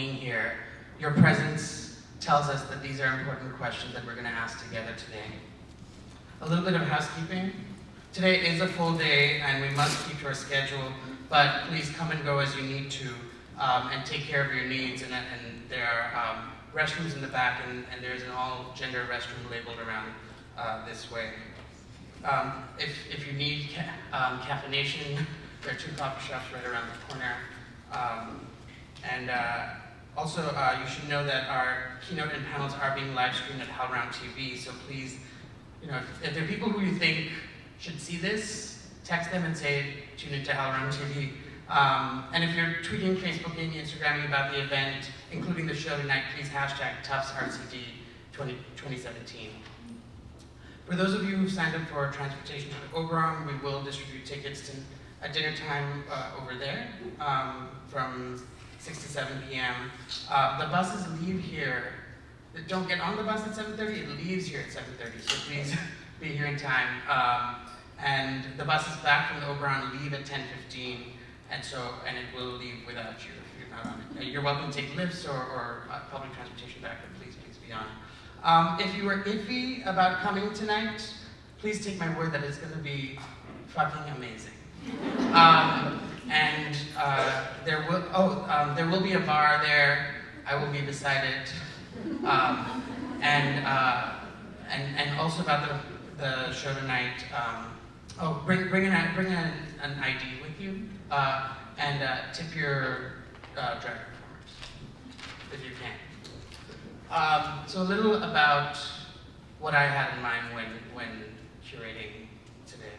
being here. Your presence tells us that these are important questions that we're going to ask together today. A little bit of housekeeping. Today is a full day and we must keep to our schedule, but please come and go as you need to um, and take care of your needs. And, and there are um, restrooms in the back and, and there's an all gender restroom labeled around uh, this way. Um, if, if you need ca um, caffeination, there are two coffee shops right around the corner. Um, and uh, also, uh, you should know that our keynote and panels are being live streamed at HowlRound TV, so please, you know, if, if there are people who you think should see this, text them and say, tune into HowlRound TV. Um, and if you're tweeting, Facebooking, Instagramming about the event, including the show tonight, please hashtag TuftsRCD 20, 2017. For those of you who've signed up for transportation to Oberon, we will distribute tickets to a dinner time uh, over there um, from 6 to 7 p.m. Uh, the buses leave here. Don't get on the bus at 7.30, it leaves here at 7.30, so please be here in time. Um, and the buses back from the Oberon leave at 10.15, and so, and it will leave without you if you're not on it. You're welcome to take lifts or, or uh, public transportation back, but please, please be on. Um, if you were iffy about coming tonight, please take my word that it's going to be fucking amazing. Um, and uh, there will oh um, there will be a bar there. I will be beside it, um, and uh, and and also about the the show tonight. Um, oh, bring bring an bring an, an ID with you, uh, and uh, tip your uh, drag performers if you can. Um, so a little about what I had in mind when, when curating today,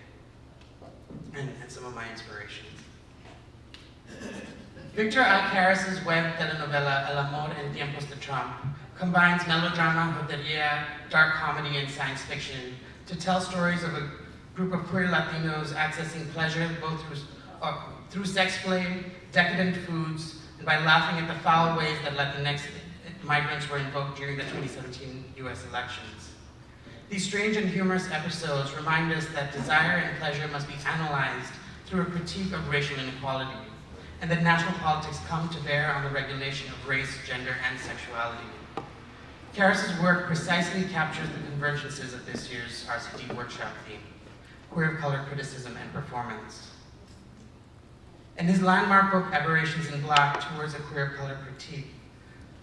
and, and some of my inspirations. Victor Aycaras' web telenovela El Amor en Tiempos de Trump combines melodrama, joteria, dark comedy, and science fiction to tell stories of a group of queer Latinos accessing pleasure both through, uh, through sex play, decadent foods, and by laughing at the foul ways that Latinx migrants were invoked during the 2017 US elections. These strange and humorous episodes remind us that desire and pleasure must be analyzed through a critique of racial inequality, and that national politics come to bear on the regulation of race, gender, and sexuality. Karas's work precisely captures the convergences of this year's RCD workshop theme, queer of color criticism and performance. In his landmark book, Aberrations in Black, Towards a Queer of Color Critique,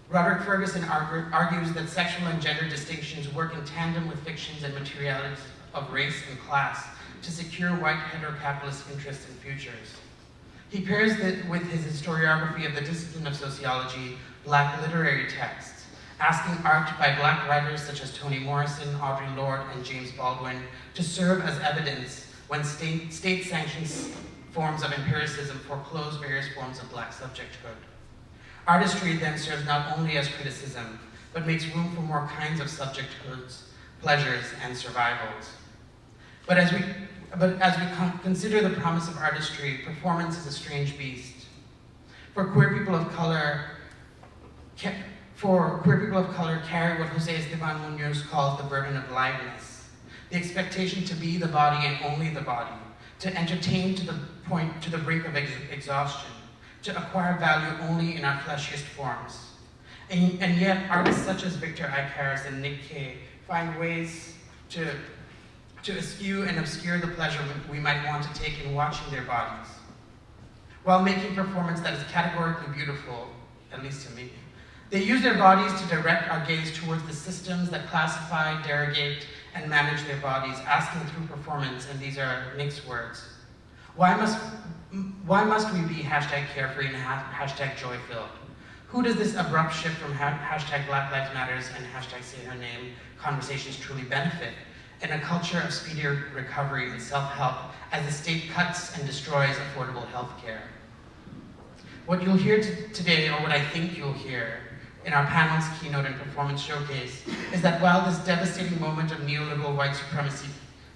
Roderick Ferguson argues that sexual and gender distinctions work in tandem with fictions and materialities of race and class to secure white heterocapitalist interests and futures. He pairs it with his historiography of the discipline of sociology, black literary texts, asking art by black writers such as Toni Morrison, Audre Lorde, and James Baldwin to serve as evidence when state-sanctioned state forms of empiricism foreclose various forms of black subjecthood. Artistry then serves not only as criticism, but makes room for more kinds of subjecthoods, pleasures, and survivals. But as we, but as we consider the promise of artistry, performance is a strange beast. For queer people of color, for queer people of color carry what Jose Esteban Munoz calls the burden of liveness, the expectation to be the body and only the body, to entertain to the point, to the brink of ex exhaustion, to acquire value only in our fleshiest forms. And, and yet, artists such as Victor Aycaras and Nick Kay find ways to, to eschew and obscure the pleasure we might want to take in watching their bodies, while making performance that is categorically beautiful, at least to me. They use their bodies to direct our gaze towards the systems that classify, derogate, and manage their bodies, asking through performance, and these are mixed words, why must why must we be hashtag carefree and hashtag joy-filled? Who does this abrupt shift from hashtag Black Lives Matters and hashtag say her name conversations truly benefit? In a culture of speedier recovery and self-help as the state cuts and destroys affordable health care. What you'll hear today, or what I think you'll hear, in our panel's keynote and performance showcase, is that while this devastating moment of neoliberal white supremacy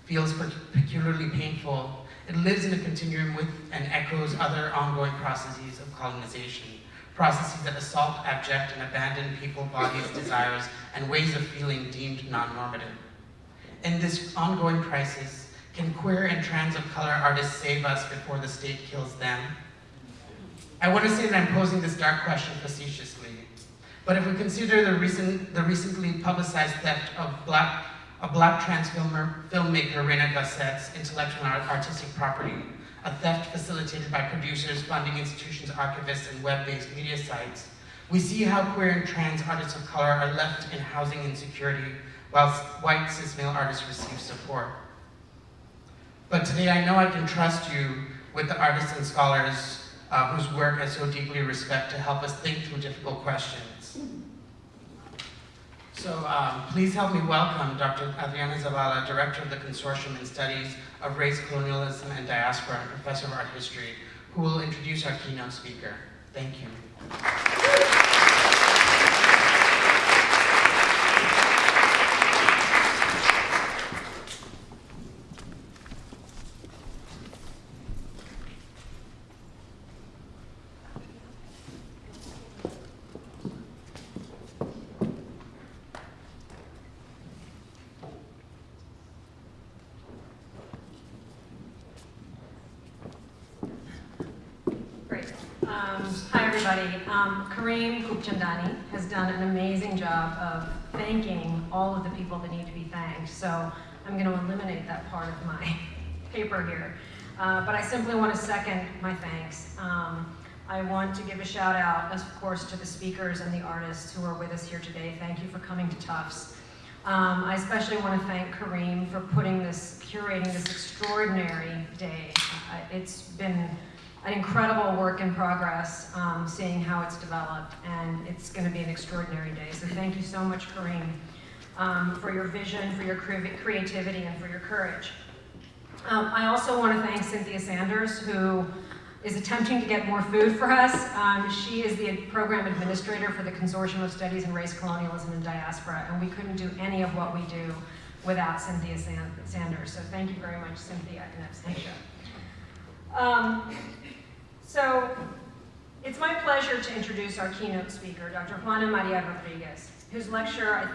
feels peculiarly painful, it lives in a continuum with and echoes other ongoing processes of colonization, processes that assault, abject, and abandon people, bodies, desires, and ways of feeling deemed non-normative. In this ongoing crisis, can queer and trans of color artists save us before the state kills them? I want to say that I'm posing this dark question facetiously, but if we consider the, recent, the recently publicized theft of black, a black trans filmer, filmmaker Reina Gossett's intellectual and artistic property, a theft facilitated by producers, funding institutions, archivists, and web-based media sites, we see how queer and trans artists of color are left in housing insecurity whilst white cis male artists receive support. But today I know I can trust you with the artists and scholars uh, whose work I so deeply respect to help us think through difficult questions. So um, please help me welcome Dr. Adriana Zavala, Director of the Consortium in Studies of Race, Colonialism, and Diaspora, and Professor of Art History, who will introduce our keynote speaker. Thank you. Um, Kareem Khubchandani has done an amazing job of thanking all of the people that need to be thanked. So I'm going to eliminate that part of my paper here. Uh, but I simply want to second my thanks. Um, I want to give a shout out, of course, to the speakers and the artists who are with us here today. Thank you for coming to Tufts. Um, I especially want to thank Kareem for putting this, curating this extraordinary day. Uh, it's been an incredible work in progress, um, seeing how it's developed, and it's going to be an extraordinary day. So thank you so much, Kareem, um, for your vision, for your creativity, and for your courage. Um, I also want to thank Cynthia Sanders, who is attempting to get more food for us. Um, she is the program administrator for the Consortium of Studies in Race, Colonialism, and Diaspora, and we couldn't do any of what we do without Cynthia Sanders. So thank you very much, Cynthia, in absentia. So it's my pleasure to introduce our keynote speaker, Dr. Juana Maria Rodriguez, whose lecture,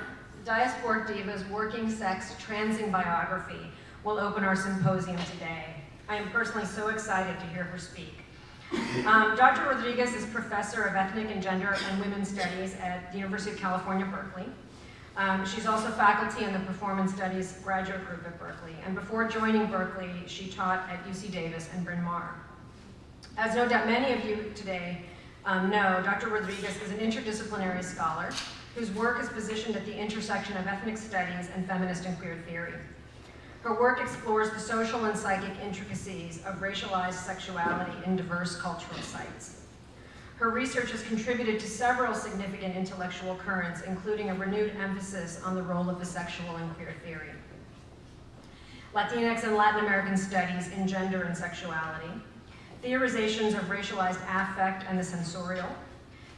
Diasporic Divas, Working Sex, Transing Biography, will open our symposium today. I am personally so excited to hear her speak. Um, Dr. Rodriguez is professor of ethnic and gender and women's studies at the University of California, Berkeley. Um, she's also faculty in the Performance Studies graduate group at Berkeley. And before joining Berkeley, she taught at UC Davis and Bryn Mawr. As no doubt many of you today um, know, Dr. Rodriguez is an interdisciplinary scholar whose work is positioned at the intersection of ethnic studies and feminist and queer theory. Her work explores the social and psychic intricacies of racialized sexuality in diverse cultural sites. Her research has contributed to several significant intellectual currents, including a renewed emphasis on the role of the sexual and queer theory. Latinx and Latin American studies in gender and sexuality, theorizations of racialized affect and the sensorial,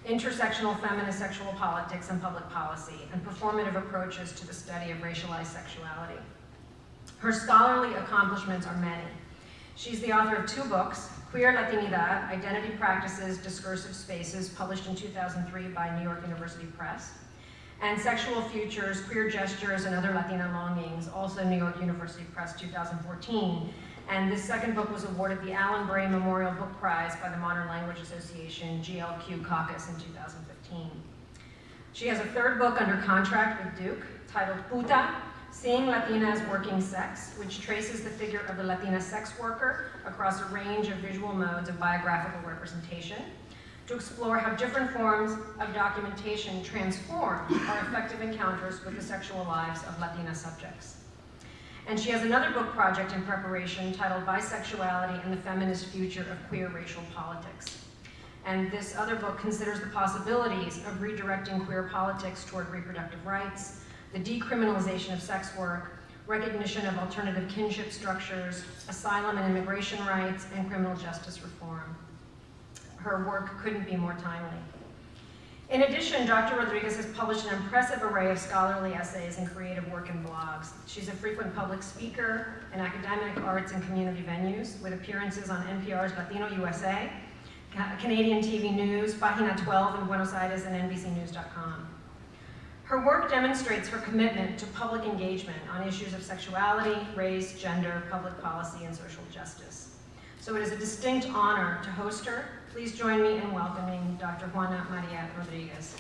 intersectional feminist sexual politics and public policy, and performative approaches to the study of racialized sexuality. Her scholarly accomplishments are many. She's the author of two books, Queer Latinidad, Identity Practices, Discursive Spaces, published in 2003 by New York University Press, and Sexual Futures, Queer Gestures, and Other Latina Longings, also New York University Press 2014, and this second book was awarded the Alan Bray Memorial Book Prize by the Modern Language Association GLQ Caucus in 2015. She has a third book under contract with Duke titled Puta, Seeing Latinas Working Sex, which traces the figure of the Latina sex worker across a range of visual modes of biographical representation to explore how different forms of documentation transform our effective encounters with the sexual lives of Latina subjects. And she has another book project in preparation titled Bisexuality and the Feminist Future of Queer Racial Politics. And this other book considers the possibilities of redirecting queer politics toward reproductive rights, the decriminalization of sex work, recognition of alternative kinship structures, asylum and immigration rights, and criminal justice reform. Her work couldn't be more timely. In addition, Dr. Rodriguez has published an impressive array of scholarly essays and creative work in blogs. She's a frequent public speaker in academic, arts, and community venues with appearances on NPR's Latino USA, Canadian TV News, Página 12 in Buenos Aires, and NBCNews.com. Her work demonstrates her commitment to public engagement on issues of sexuality, race, gender, public policy, and social justice. So it is a distinct honor to host her please join me in welcoming Dr. Juana Maria Rodriguez.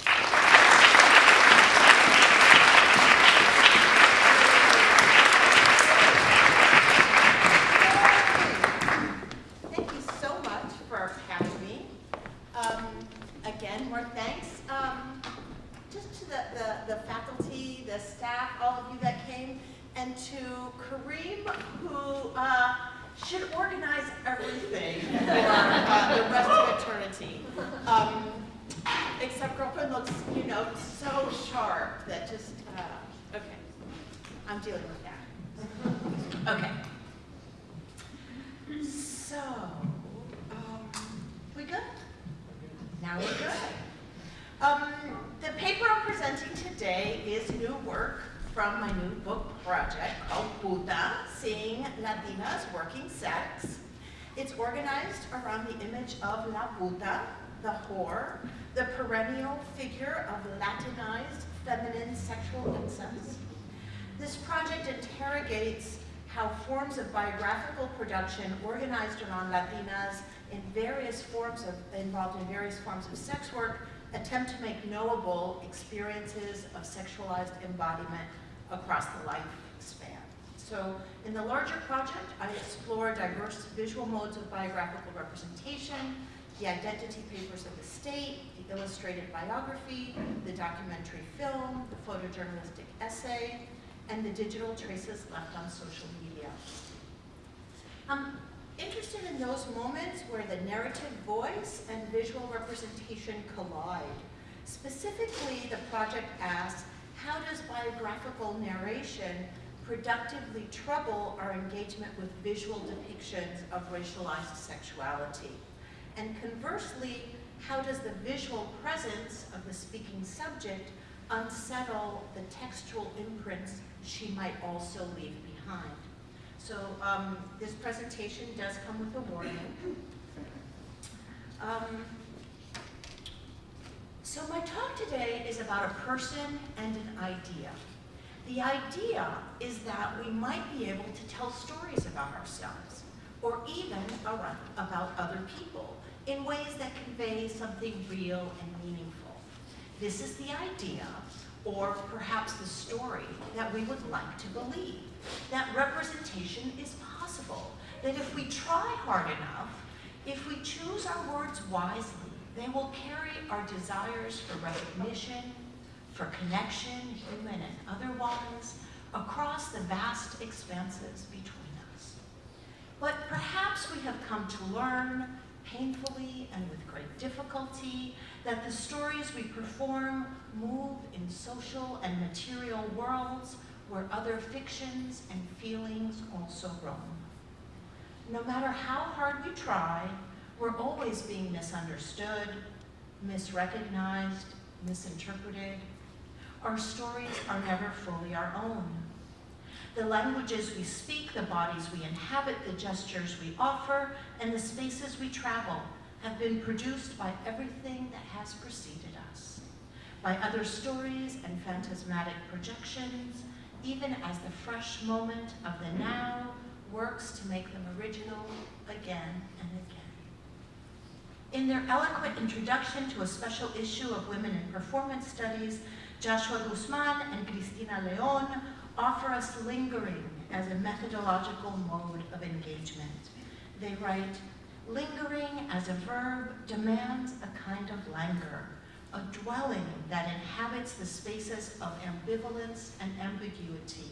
Thank you so much for having me. Um, Again, more thanks. Um, Just to the, the, faculty, the staff, all of you that came, and to Kareem, who uh, should organize everything for uh, the rest of eternity. Um, Except girlfriend looks, you know, so sharp that just, uh, okay. I'm dealing with that. Okay. So, um, we good? Now we're good. Um, the paper I'm presenting today is new work from my new book project called Puta, Seeing Latinas Working Sex. It's organized around the image of La Puta, the whore, the perennial figure of Latinized feminine sexual incest. This project interrogates how forms of biographical production organized around Latinas in various forms of, involved in various forms of sex work attempt to make knowable experiences of sexualized embodiment across the lifespan. So in the larger project, I explore diverse visual modes of biographical representation, the identity papers of the state, the illustrated biography, the documentary film, the photojournalistic essay, and the digital traces left on social media. I'm interested in those moments where the narrative voice and visual representation collide. Specifically, the project asks, how does biographical narration productively trouble our engagement with visual depictions of racialized sexuality? And conversely, how does the visual presence of the speaking subject unsettle the textual imprints she might also leave behind? So um, this presentation does come with a warning. Um, so my talk today is about a person and an idea. The idea is that we might be able to tell stories about ourselves, or even about other people, in ways that convey something real and meaningful. This is the idea, or perhaps the story, that we would like to believe, that representation is possible, that if we try hard enough, if we choose our words wisely, they will carry our desires for recognition, for connection, human and otherwise, across the vast expanses between us. But perhaps we have come to learn, painfully and with great difficulty, that the stories we perform move in social and material worlds where other fictions and feelings also roam. No matter how hard we try, we're always being misunderstood, misrecognized, misinterpreted. Our stories are never fully our own. The languages we speak, the bodies we inhabit, the gestures we offer, and the spaces we travel have been produced by everything that has preceded us, by other stories and phantasmatic projections, even as the fresh moment of the now works to make them original again and. In their eloquent introduction to a special issue of Women in Performance Studies, Joshua Guzman and Christina Leon offer us lingering as a methodological mode of engagement. They write, lingering as a verb demands a kind of languor, a dwelling that inhabits the spaces of ambivalence and ambiguity.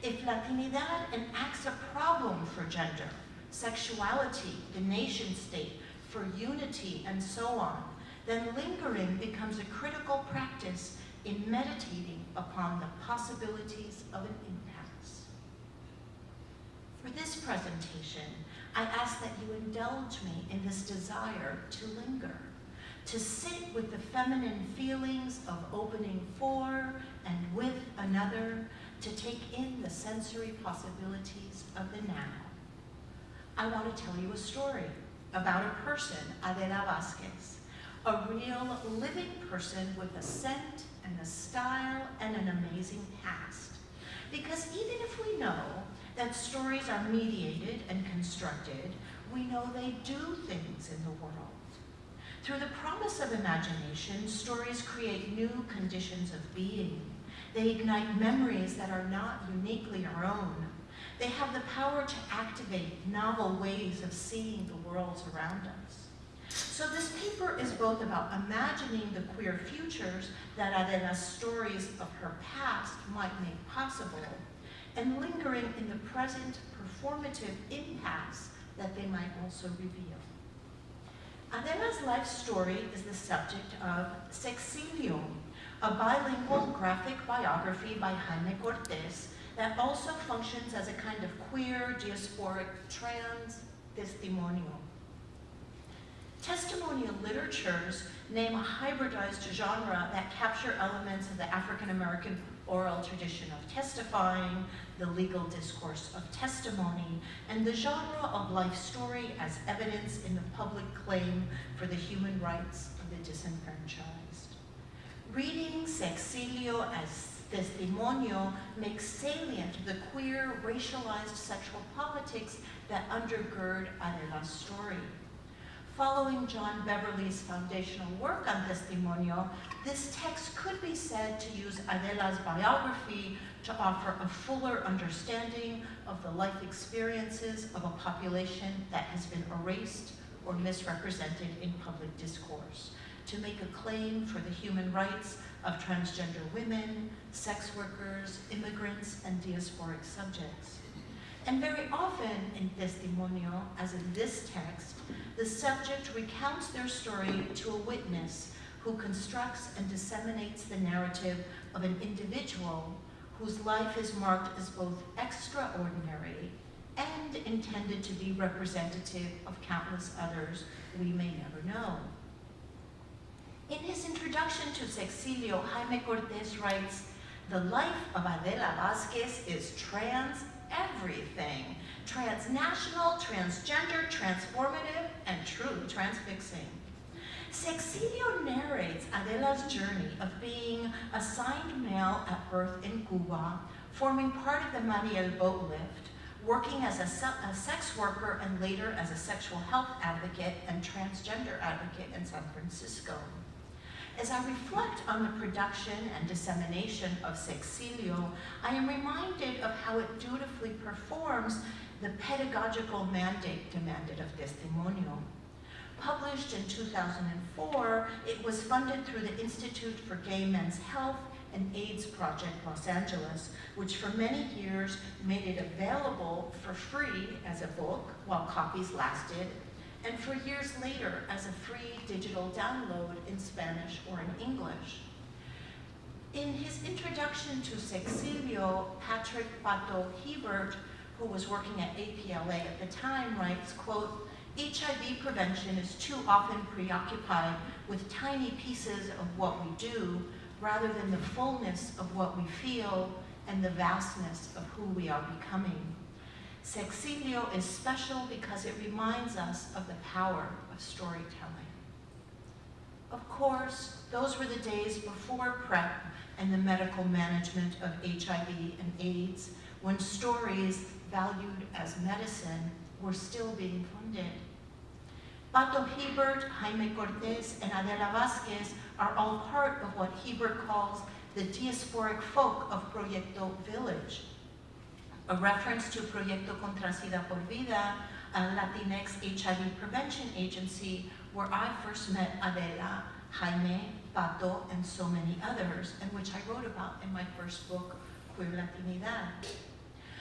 If Latinidad enacts a problem for gender, sexuality, the nation state, for unity, and so on, then lingering becomes a critical practice in meditating upon the possibilities of an impasse. For this presentation, I ask that you indulge me in this desire to linger, to sit with the feminine feelings of opening for and with another, to take in the sensory possibilities of the now. I want to tell you a story about a person, Adela Vasquez, a real living person with a scent and a style and an amazing past. Because even if we know that stories are mediated and constructed, we know they do things in the world. Through the promise of imagination, stories create new conditions of being. They ignite memories that are not uniquely our own. They have the power to activate novel ways of seeing the worlds around us. So this paper is both about imagining the queer futures that Adela's stories of her past might make possible, and lingering in the present performative impasse that they might also reveal. Adela's life story is the subject of Sexilio, a bilingual graphic biography by Jaime Cortez that also functions as a kind of queer, diasporic, trans testimonial. Testimonial literatures name a hybridized genre that capture elements of the African American oral tradition of testifying, the legal discourse of testimony, and the genre of life story as evidence in the public claim for the human rights of the disenfranchised. Reading Sexilio as testimonio makes salient the queer, racialized sexual politics that undergird Adela's story. Following John Beverley's foundational work on testimonio, this text could be said to use Adela's biography to offer a fuller understanding of the life experiences of a population that has been erased or misrepresented in public discourse, to make a claim for the human rights of transgender women, sex workers, immigrants, and diasporic subjects. And very often in testimonio, as in this text, the subject recounts their story to a witness who constructs and disseminates the narrative of an individual whose life is marked as both extraordinary and intended to be representative of countless others we may never know. In his introduction to Sexilio, Jaime Cortez writes, the life of Adela Vasquez is trans everything. Transnational, transgender, transformative, and truly transfixing. Sexilio narrates Adela's journey of being assigned male at birth in Cuba, forming part of the Mariel boat lift, working as a, a, sex worker and later as a sexual health advocate and transgender advocate in San Francisco. As I reflect on the production and dissemination of Sexilio, I am reminded of how it dutifully performs the pedagogical mandate demanded of Testimonio. Published in 2004, it was funded through the Institute for Gay Men's Health and AIDS Project Los Angeles, which for many years made it available for free as a book while copies lasted and for years later as a free digital download in Spanish or in English. In his introduction to Sexilio, Patrick Pato Hebert, who was working at APLA at the time, writes, quote, HIV prevention is too often preoccupied with tiny pieces of what we do rather than the fullness of what we feel and the vastness of who we are becoming. Sexilio is special because it reminds us of the power of storytelling. Of course, those were the days before PrEP and the medical management of HIV and AIDS, when stories valued as medicine were still being funded. Pato Hebert, Jaime Cortez, and Adela Vasquez are all part of what Hebert calls the diasporic folk of Proyecto Village, a reference to Proyecto Contra SIDA por Vida, a Latinx HIV prevention agency where I first met Adela, Jaime, Pato, and so many others, and which I wrote about in my first book, Queer Latinidad.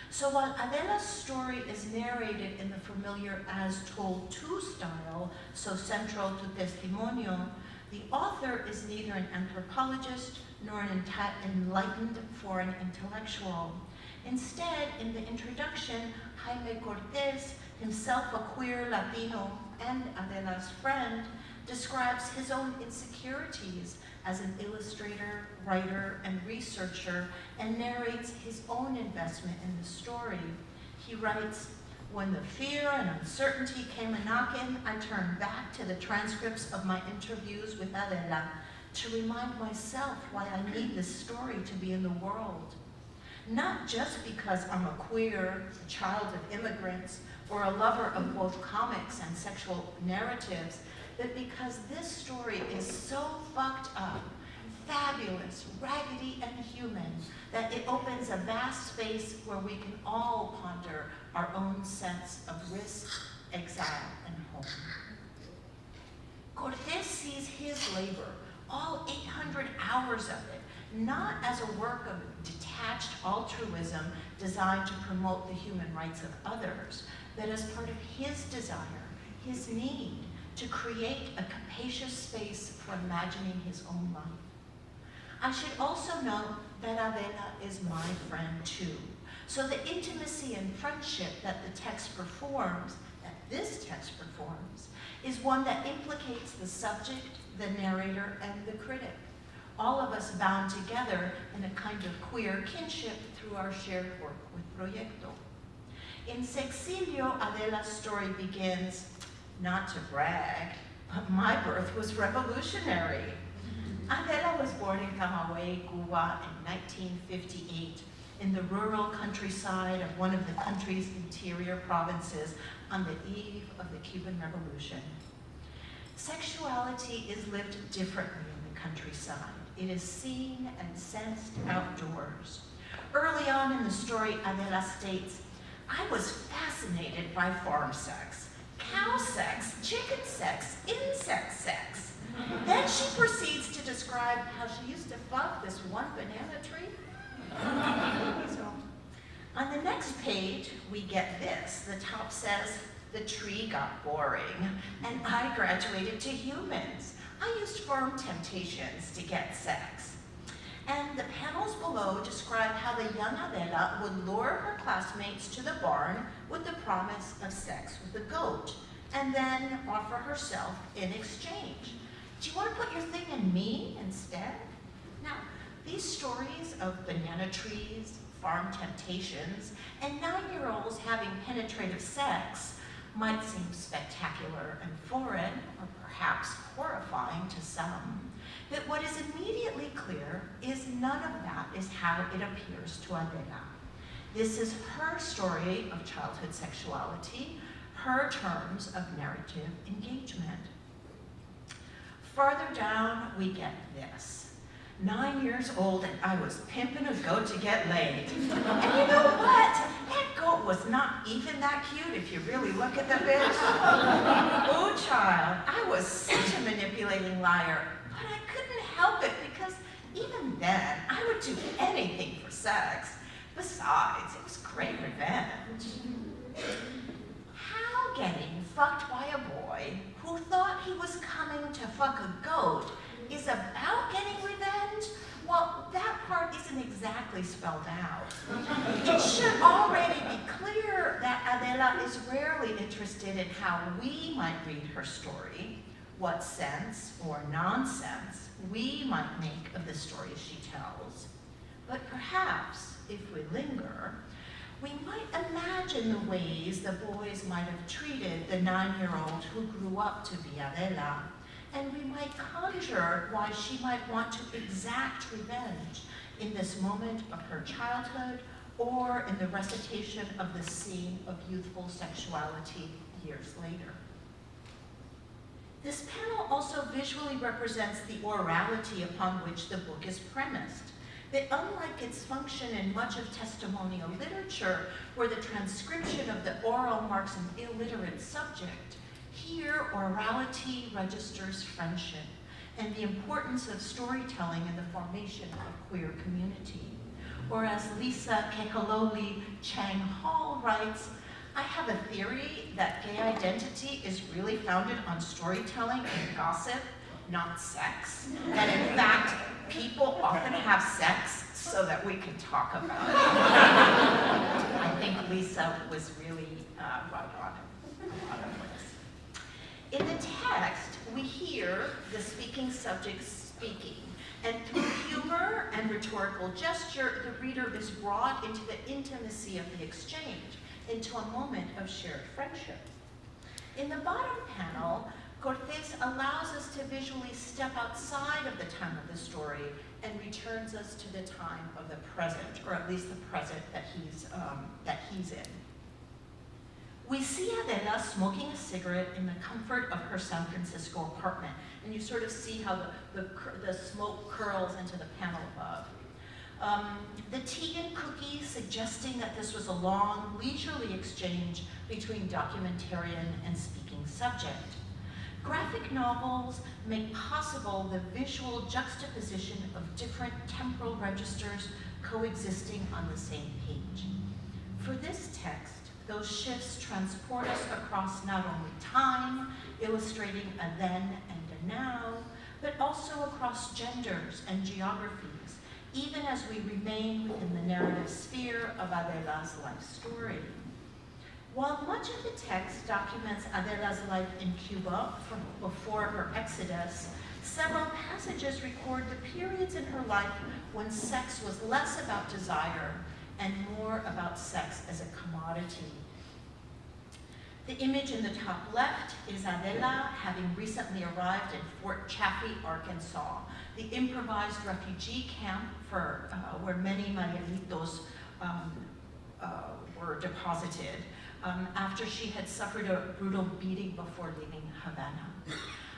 So while Adela's story is narrated in the familiar as told to style, so central to Testimonio, the author is neither an anthropologist nor an enlightened foreign intellectual. Instead, in the introduction, Jaime Cortez, himself a queer Latino and Adela's friend, describes his own insecurities as an illustrator, writer, and researcher, and narrates his own investment in the story. He writes, when the fear and uncertainty came a-knocking, I turned back to the transcripts of my interviews with Adela to remind myself why I need this story to be in the world. Not just because I'm a queer, child of immigrants, or a lover of both comics and sexual narratives, but because this story is so fucked up, fabulous, raggedy, and human, that it opens a vast space where we can all ponder our own sense of risk, exile, and home. Cortez sees his labor, all 800 hours of it, not as a work of detached altruism designed to promote the human rights of others, but as part of his desire, his need to create a capacious space for imagining his own life. I should also note that Adela is my friend too. So the intimacy and friendship that the text performs, that this text performs, is one that implicates the subject, the narrator, and the critic. All of us bound together in a kind of queer kinship through our shared work with Proyecto. In Sexilio, Adela's story begins, not to brag, but my birth was revolutionary. Adela was born in Camagüey, Cuba in 1958 in the rural countryside of one of the country's interior provinces on the eve of the Cuban Revolution. Sexuality is lived differently in the countryside. It is seen and sensed outdoors. Early on in the story, Adela states, I was fascinated by farm sex, cow sex, chicken sex, insect sex. Then she proceeds to describe how she used to fuck this one banana tree. so, on the next page, we get this. The top says, the tree got boring, and I graduated to humans. I used farm temptations to get sex. And the panels below describe how the young Adela would lure her classmates to the barn with the promise of sex with the goat, and then offer herself in exchange. Do you want to put your thing in me instead? Now, these stories of banana trees, farm temptations, and nine-year-olds having penetrative sex might seem spectacular and foreign, or perhaps horrifying to some. But what is immediately clear is none of that is how it appears to Adela. This is her story of childhood sexuality, her terms of narrative engagement. Farther down, we get this. Nine years old and I was pimping a goat to get laid. And you know what? That goat was not even that cute if you really look at the bitch. oh child, I was such a manipulating liar, but I couldn't help it because even then, I would do anything for sex. Besides, it was great revenge. How getting fucked by a boy who thought he was coming to fuck a goat is about getting revenge? Well, that part isn't exactly spelled out. It should already be clear that Adela is rarely interested in how we might read her story, what sense or nonsense we might make of the stories she tells. But perhaps, if we linger, we might imagine the ways the boys might have treated the nine-year-old who grew up to be Adela, and we might conjure why she might want to exact revenge in this moment of her childhood or in the recitation of the scene of youthful sexuality years later. This panel also visually represents the orality upon which the book is premised. That unlike its function in much of testimonial literature, where the transcription of the oral marks an illiterate subject, orality registers friendship and the importance of storytelling in the formation of queer community. Or as Lisa Kahaleole Chang Hall writes, I have a theory that gay identity is really founded on storytelling and gossip, not sex. That in fact, people often have sex so that we can talk about it. I think Lisa was really uh, right. In the text, we hear the speaking subject speaking, and through humor and rhetorical gesture, the reader is brought into the intimacy of the exchange, into a moment of shared friendship. In the bottom panel, Cortez allows us to visually step outside of the time of the story and returns us to the time of the present, or at least the present that he's, um, that he's in. We see Adela smoking a cigarette in the comfort of her San Francisco apartment, and you sort of see how the, the, the smoke curls into the panel above. Um, the tea and cookies suggesting that this was a long, leisurely exchange between documentarian and speaking subject. Graphic novels make possible the visual juxtaposition of different temporal registers coexisting on the same page. For this text, those shifts transport us across not only time, illustrating a then and a now, but also across genders and geographies, even as we remain within the narrative sphere of Adela's life story. While much of the text documents Adela's life in Cuba from before her exodus, several passages record the periods in her life when sex was less about desire and more about sex as a commodity. The image in the top left is Adela having recently arrived in Fort Chaffee, Arkansas, the improvised refugee camp for uh, where many Marielitos um, uh, were deposited um, after she had suffered a brutal beating before leaving Havana.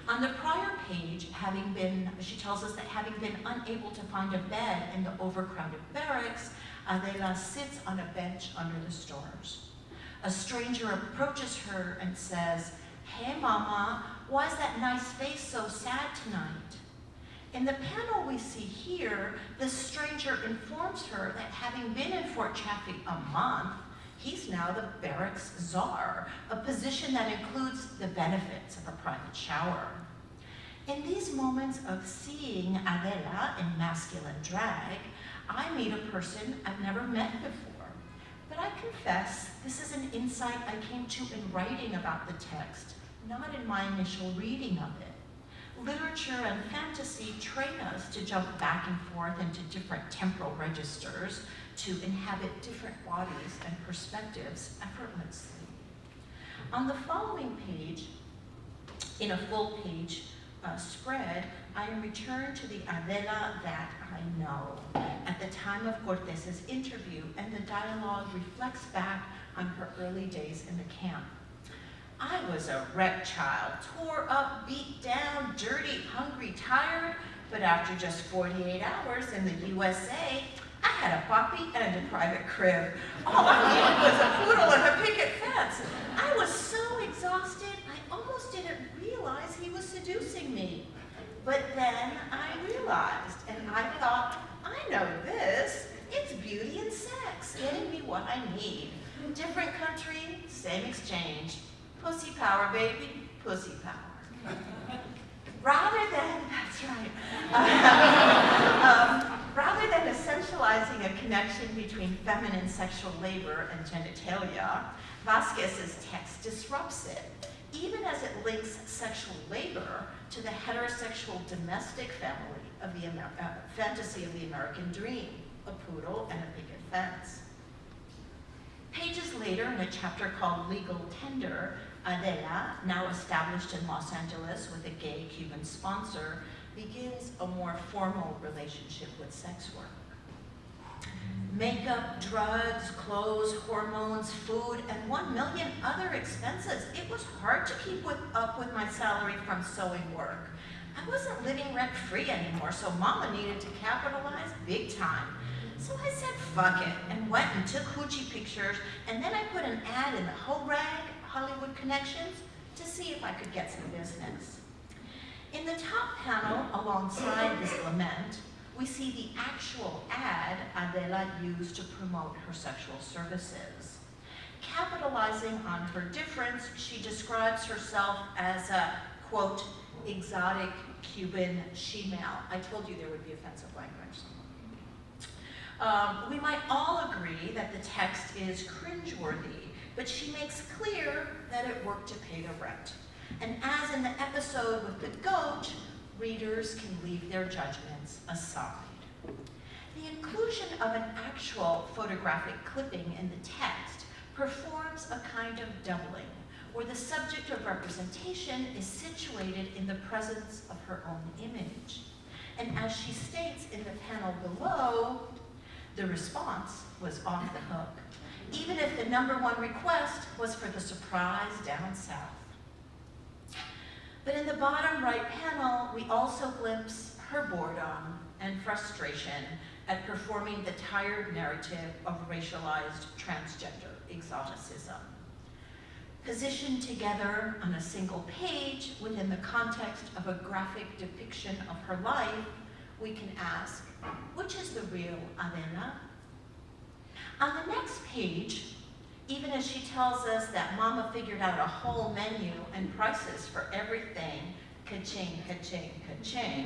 On the prior page, having been, she tells us that having been unable to find a bed in the overcrowded barracks, Adela uh, sits on a bench under the stars. A stranger approaches her and says, Hey mama, why is that nice face so sad tonight? In the panel we see here, the stranger informs her that having been in Fort Chaffee a month, he's now the barracks czar, a position that includes the benefits of a private shower. In these moments of seeing Adela in masculine drag, I meet a person I've never met before. But I confess, this is an insight I came to in writing about the text, not in my initial reading of it. Literature and fantasy train us to jump back and forth into different temporal registers, to inhabit different bodies and perspectives effortlessly. On the following page, in a full page uh, spread, I returned to the Adela that I know at the time of Cortez's interview, and the dialogue reflects back on her early days in the camp. I was a wreck child, tore up, beat down, dirty, hungry, tired, but after just 48 hours in the USA, I had a puppy and a private crib. All I needed was a poodle and a picket fence. I was so exhausted, I almost didn't realize he was seducing me. But then I realized, and I thought, I know this. It's beauty and sex, getting me what I need. Different country, same exchange. Pussy power, baby, pussy power. Rather than, that's right, um, rather than essentializing a connection between feminine sexual labor and genitalia, Vasquez's text disrupts it, even as it links sexual labor to the heterosexual domestic family of the Amer uh, fantasy of the American dream, a poodle and a picket fence. Pages later, in a chapter called Legal Tender, Adela, now established in Los Angeles with a gay Cuban sponsor, begins a more formal relationship with sex work. Makeup, drugs, clothes, hormones, food, and one million other expenses. It was hard to keep with, up with my salary from sewing work. I wasn't living rent-free anymore, so mama needed to capitalize big time. So I said, fuck it, and went and took hoochie pictures, and then I put an ad in the Ho Rag, Hollywood Connections, to see if I could get some business. In the top panel, alongside this lament, we see the actual ad Adela used to promote her sexual services. Capitalizing on her difference, she describes herself as a, quote, exotic Cuban she-male. I told you there would be offensive language. Um, we might all agree that the text is cringeworthy, but she makes clear that it worked to pay the rent. And as in the episode with the goat, readers can leave their aside. The inclusion of an actual photographic clipping in the text performs a kind of doubling, where the subject of representation is situated in the presence of her own image. And as she states in the panel below, the response was off the hook. even if the number one request was for the surprise down south. But in the bottom right panel, we also glimpse her boredom and frustration at performing the tired narrative of racialized transgender exoticism. Positioned together on a single page within the context of a graphic depiction of her life, we can ask, which is the real Adela? On the next page, even as she tells us that Mama figured out a whole menu and prices for everything, ka-ching, ka-ching, ka-ching,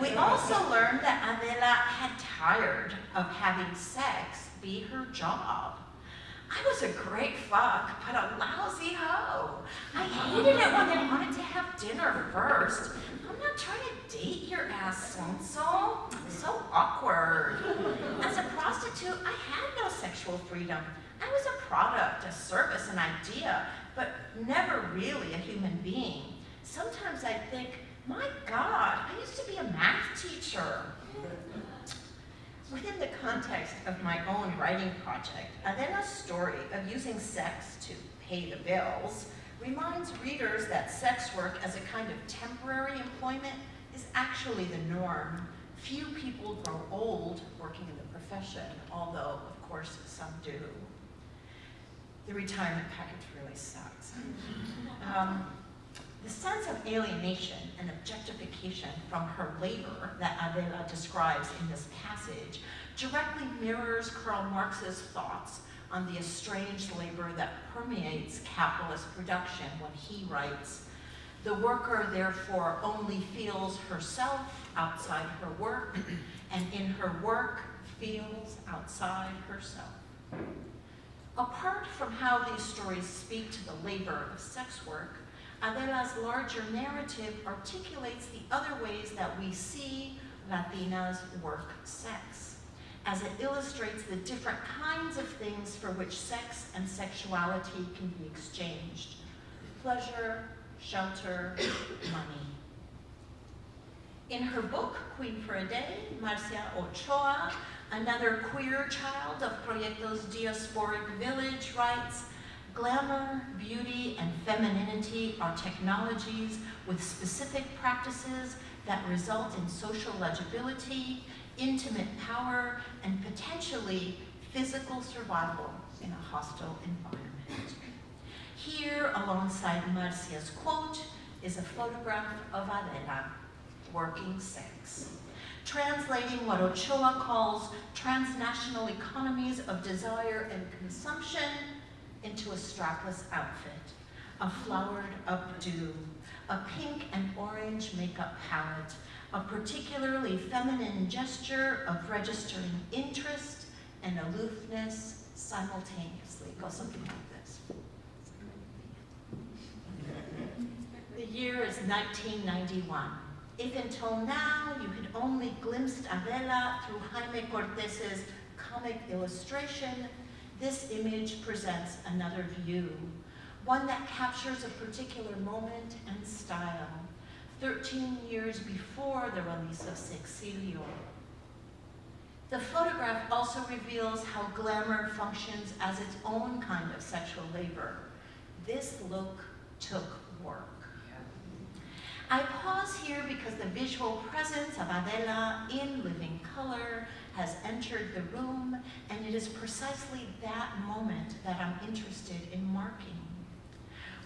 we also learned that Adela had tired of having sex be her job. I was a great fuck, but a lousy hoe. I hated it when they wanted to have dinner first. I'm not trying to date your ass, Sonso. So awkward. As a prostitute, I had no sexual freedom. I was a product, a service, an idea, but never really a human being. Sometimes I think, my God, I used to be a math teacher. Within the context of my own writing project, Adela's story of using sex to pay the bills reminds readers that sex work as a kind of temporary employment is actually the norm. Few people grow old working in the profession, although, of course, some do. The retirement package really sucks. Um, the sense of alienation and objectification from her labor that Adela describes in this passage directly mirrors Karl Marx's thoughts on the estranged labor that permeates capitalist production when he writes, the worker therefore only feels herself outside her work, and in her work feels outside herself. Apart from how these stories speak to the labor of sex work, Adela's larger narrative articulates the other ways that we see Latinas work sex, as it illustrates the different kinds of things for which sex and sexuality can be exchanged. Pleasure, shelter, money. In her book, Queen for a Day, Marcia Ochoa, another queer child of Proyectos Diasporic Village, writes, Glamour, beauty, and femininity are technologies with specific practices that result in social legibility, intimate power, and potentially physical survival in a hostile environment. Here, alongside Marcia's quote, is a photograph of Adela working sex, translating what Ochoa calls transnational economies of desire and consumption into a strapless outfit, a flowered updo, a pink and orange makeup palette, a particularly feminine gesture of registering interest and aloofness simultaneously. Goes something like this. The year is 1991. If until now you had only glimpsed Adela through Jaime Cortez's comic illustration, this image presents another view, one that captures a particular moment and style, 13 years before the release of Sexilio. The photograph also reveals how glamour functions as its own kind of sexual labor. This look took work. I pause here because the visual presence of Adela in living color has entered the room, and it is precisely that moment that I'm interested in marking.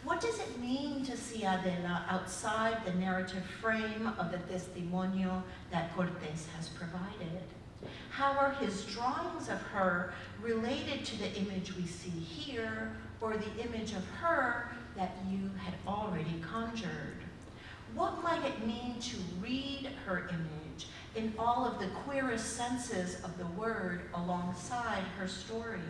What does it mean to see Adela outside the narrative frame of the testimonio that Cortez has provided? How are his drawings of her related to the image we see here, or the image of her that you had already conjured? What might it mean to read her image in all of the queerest senses of the word alongside her story?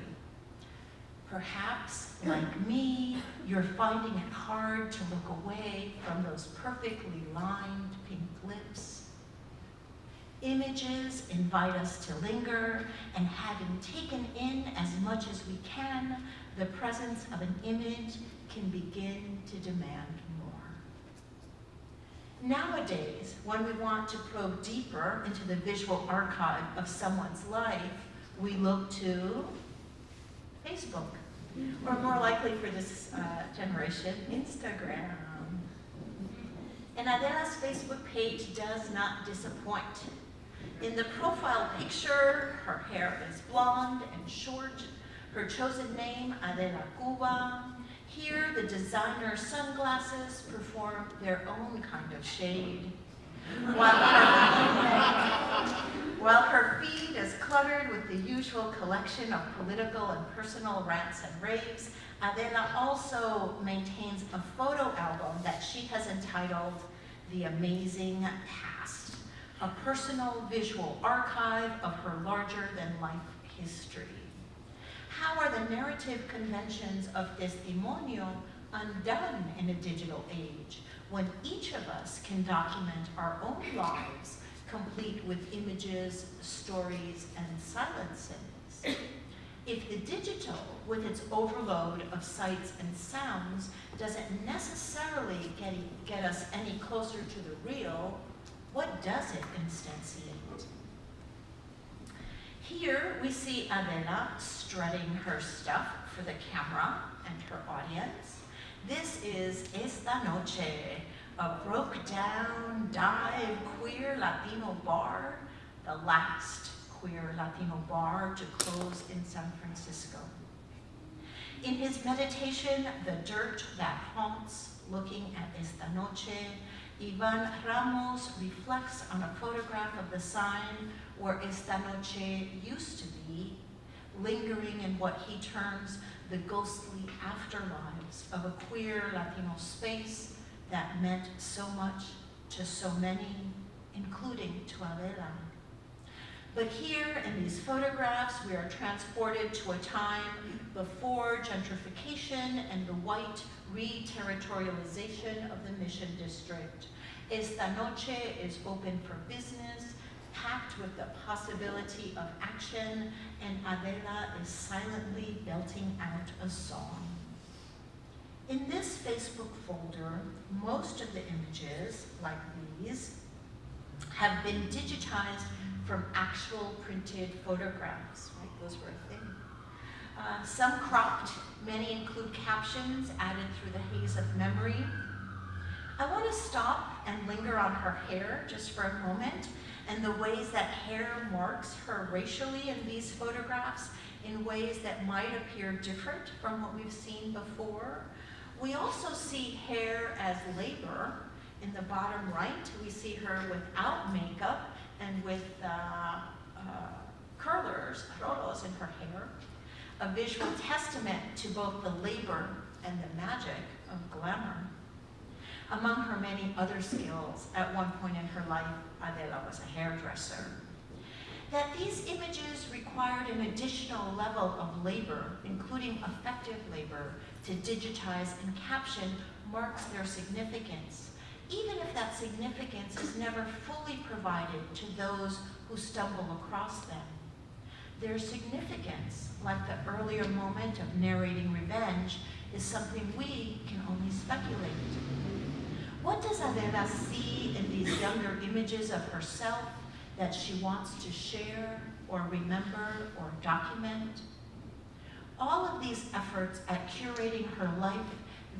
Perhaps, like me, you're finding it hard to look away from those perfectly lined pink lips. Images invite us to linger, and having taken in as much as we can, the presence of an image can begin to demand Nowadays, when we want to probe deeper into the visual archive of someone's life, we look to Facebook, or more likely for this uh, generation, Instagram. And Adela's Facebook page does not disappoint. In the profile picture, her hair is blonde and short, her chosen name, Adela Cuba. Here, the designer sunglasses perform their own kind of shade. While her, while her feed is cluttered with the usual collection of political and personal rants and raves, Adela also maintains a photo album that she has entitled The Amazing Past, a personal visual archive of her larger-than-life history. How are the narrative conventions of testimonio undone in a digital age? when each of us can document our own lives, complete with images, stories, and silences. If the digital, with its overload of sights and sounds, doesn't necessarily get, get us any closer to the real, what does it instantiate? Here we see Adela strutting her stuff for the camera and her audience. This is Esta Noche, a broke down, dive queer Latino bar, the last queer Latino bar to close in San Francisco. In his meditation, The Dirt That Haunts, looking at Esta Noche, Ivan Ramos reflects on a photograph of the sign where Esta Noche used to be, lingering in what he terms the ghostly afterlives of a queer Latino space that meant so much to so many, including to Adela. But here in these photographs, we are transported to a time before gentrification and the white re-territorialization of the Mission District. Esta Noche is open for business, packed with the possibility of action, and Adela is silently belting out a song. In this Facebook folder, most of the images, like these, have been digitized from actual printed photographs, right? Those were a thing. Uh, some cropped, many include captions added through the haze of memory. I want to stop and linger on her hair just for a moment and the ways that hair marks her racially in these photographs in ways that might appear different from what we've seen before. We also see hair as labor. In the bottom right, we see her without makeup and with uh, uh, curlers, rolos in her hair, a visual testament to both the labor and the magic of glamour. Among her many other skills, at one point in her life, Adela was a hairdresser. That these images required an additional level of labor, including affective labor, to digitize and caption marks their significance, even if that significance is never fully provided to those who stumble across them. Their significance, like the earlier moment of narrating revenge, is something we can only speculate. What does Adela see in these younger images of herself that she wants to share or remember or document? All of these efforts at curating her life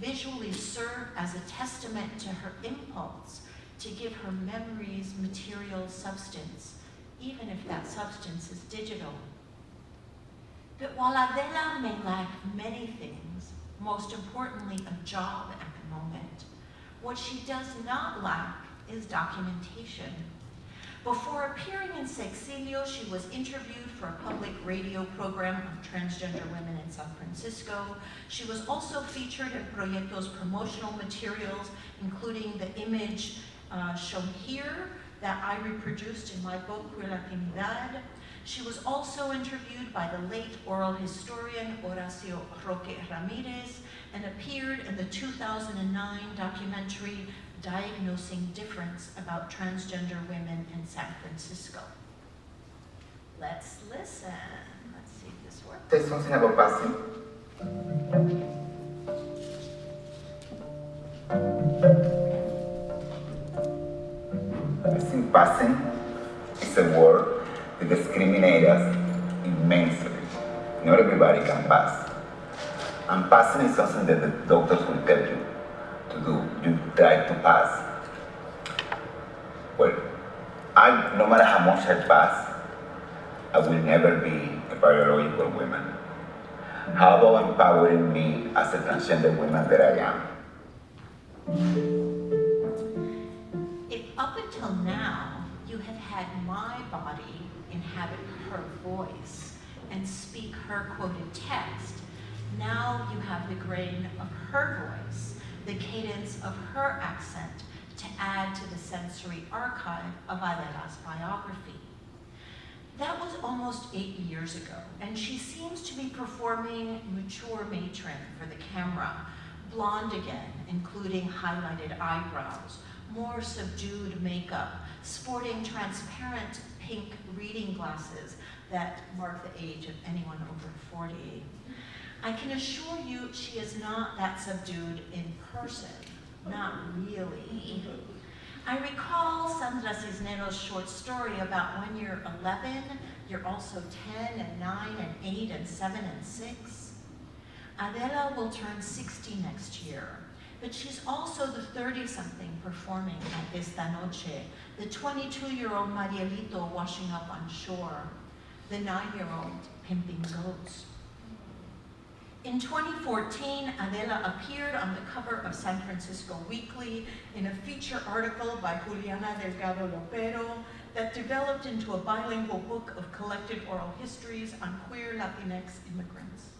visually serve as a testament to her impulse to give her memories material substance, even if that substance is digital. But while Adela may lack many things, most importantly a job at the moment, what she does not lack is documentation. Before appearing in Sexilio, she was interviewed for a public radio program on transgender women in San Francisco. She was also featured in Proyecto's promotional materials, including the image uh, shown here that I reproduced in my book, Queer Latinidad. She was also interviewed by the late oral historian Horacio Roque Ramirez and appeared in the 2009 documentary Diagnosing Difference about transgender women in San Francisco. Let's listen. Let's see if this works. Something about passing. I think passing is a word that discriminates us immensely not everybody can pass. And passing is something that the doctors will tell you to do. You try to pass. Well, I, no matter how much I pass, I will never be a biological woman. How about empowering me as a transgender woman that I am? If up until now you have had my body inhabit her voice and speak her quoted text, now you have the grain of her voice, the cadence of her accent to add to the sensory archive of Adela's biography. That was almost eight years ago, and she seems to be performing mature matron for the camera, blonde again, including highlighted eyebrows, more subdued makeup, sporting transparent pink reading glasses that mark the age of anyone over 40. I can assure you she is not that subdued in person, not really. I recall Sandra Cisneros' short story about when you're 11, you're also 10 and 9 and 8 and 7 and 6. Adela will turn 60 next year, but she's also the 30-something performing at Esta Noche, the 22-year-old Marielito washing up on shore, the 9-year-old pimping goats. In 2014, Adela appeared on the cover of San Francisco Weekly in a feature article by Juliana Delgado Lopera that developed into a bilingual book of collected oral histories on queer Latinx immigrants.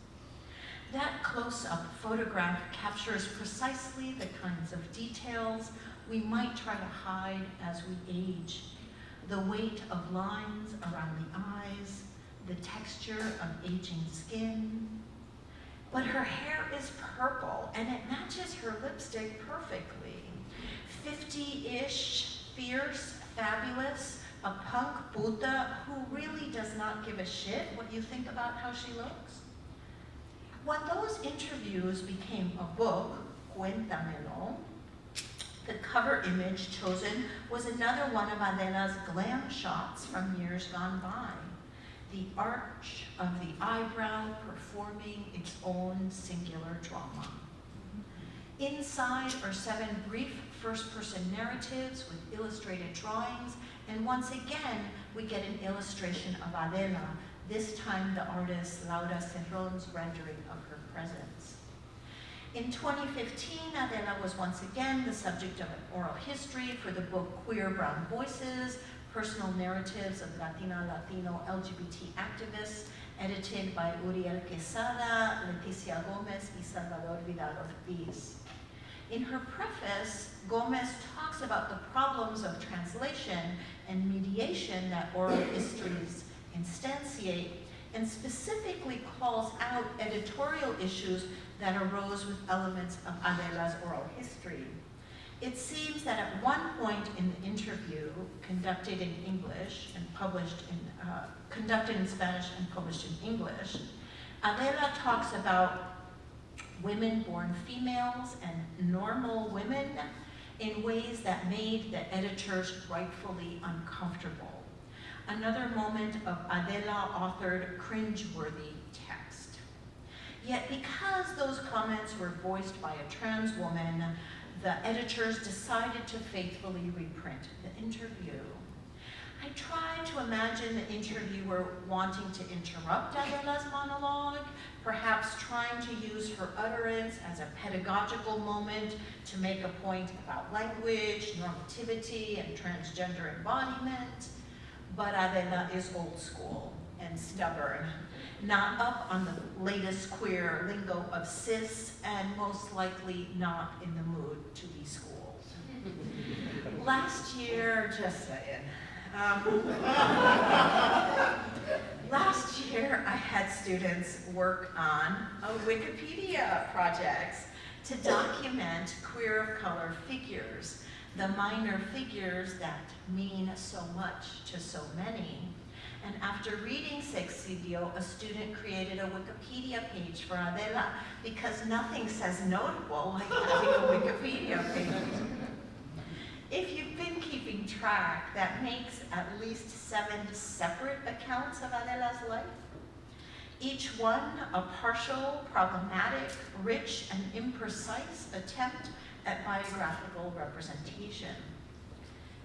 That close-up photograph captures precisely the kinds of details we might try to hide as we age. The weight of lines around the eyes, the texture of aging skin, but her hair is purple and it matches her lipstick perfectly. 50-ish, fierce, fabulous, a punk Buddha who really does not give a shit what you think about how she looks. When those interviews became a book, Cuéntamelo, the cover image chosen was another one of Adela's glam shots from years gone by the arch of the eyebrow performing its own singular drama. Inside are seven brief first-person narratives with illustrated drawings, and once again, we get an illustration of Adela, this time the artist Laura Cerron's rendering of her presence. In 2015, Adela was once again the subject of an oral history for the book Queer Brown Voices, personal narratives of Latina, Latino, LGBT activists, edited by Uriel Quesada, Leticia Gomez, and Salvador Vidal Ortiz. In her preface, Gomez talks about the problems of translation and mediation that oral histories instantiate, and specifically calls out editorial issues that arose with elements of Adela's oral history. It seems that at one point in the interview, conducted in English and published in, uh, conducted in Spanish and published in English, Adela talks about women born females and normal women in ways that made the editors rightfully uncomfortable. Another moment of Adela authored cringeworthy text. Yet because those comments were voiced by a trans woman, the editors decided to faithfully reprint the interview. I tried to imagine the interviewer wanting to interrupt Adela's monologue, perhaps trying to use her utterance as a pedagogical moment to make a point about language, normativity, and transgender embodiment. But Adela is old school and stubborn, not up on the latest queer lingo of cis, and most likely not in the mood to be schooled. Last year, just saying. Um, last year, I had students work on a Wikipedia project to document queer of color figures, the minor figures that mean so much to so many. And after reading Sexilio, a student created a Wikipedia page for Adela because nothing says notable like having a Wikipedia page. If you've been keeping track, that makes at least seven separate accounts of Adela's life. each one a partial, problematic, rich, and imprecise attempt at biographical representation.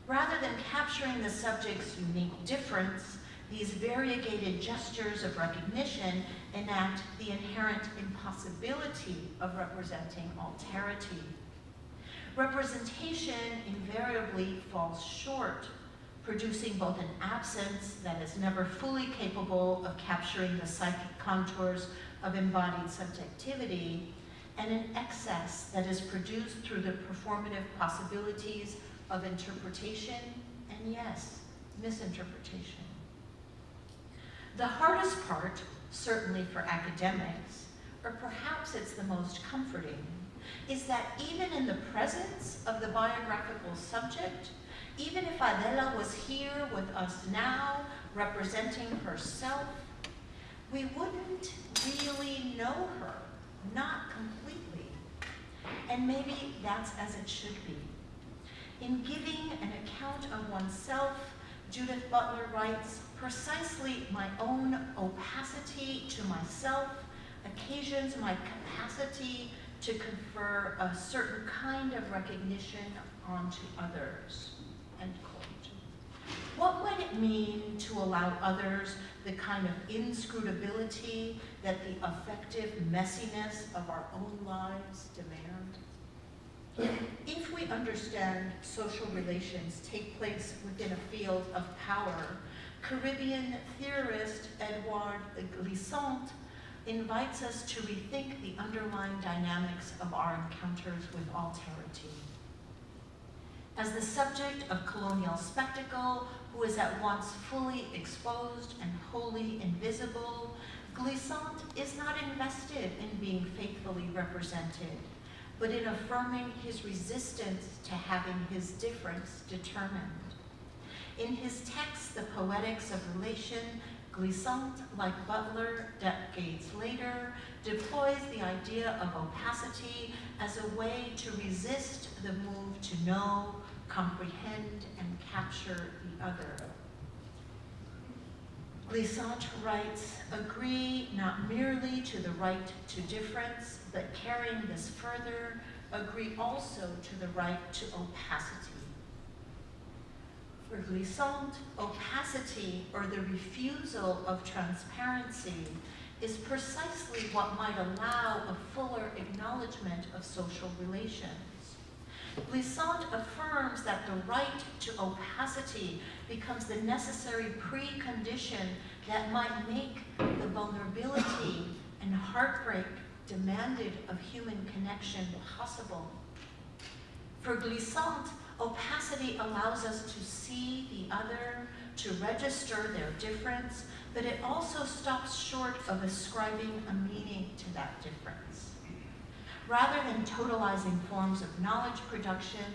Rather than capturing the subject's unique difference, these variegated gestures of recognition enact the inherent impossibility of representing alterity. Representation invariably falls short, producing both an absence that is never fully capable of capturing the psychic contours of embodied subjectivity, and an excess that is produced through the performative possibilities of interpretation and, yes, misinterpretation. The hardest part, certainly for academics, or perhaps it's the most comforting, is that even in the presence of the biographical subject, even if Adela was here with us now, representing herself, we wouldn't really know her, not completely. And maybe that's as it should be. In giving an account of oneself, Judith Butler writes, precisely my own opacity to myself occasions my capacity to confer a certain kind of recognition onto others, end quote. What would it mean to allow others the kind of inscrutability that the affective messiness of our own lives demand? If we understand social relations take place within a field of power, Caribbean theorist Edouard Glissant invites us to rethink the underlying dynamics of our encounters with alterity. As the subject of colonial spectacle, who is at once fully exposed and wholly invisible, Glissant is not invested in being faithfully represented, but in affirming his resistance to having his difference determined. In his text, The Poetics of Relation, Glissant, like Butler decades later, deploys the idea of opacity as a way to resist the move to know, comprehend, and capture the other. Glissant writes, agree not merely to the right to difference, but carrying this further, agree also to the right to opacity. Glissant, opacity, or the refusal of transparency, is precisely what might allow a fuller acknowledgement of social relations. Glissant affirms that the right to opacity becomes the necessary precondition that might make the vulnerability and heartbreak demanded of human connection possible. For Glissant, opacity allows us to see the other, to register their difference, but it also stops short of ascribing a meaning to that difference. Rather than totalizing forms of knowledge production,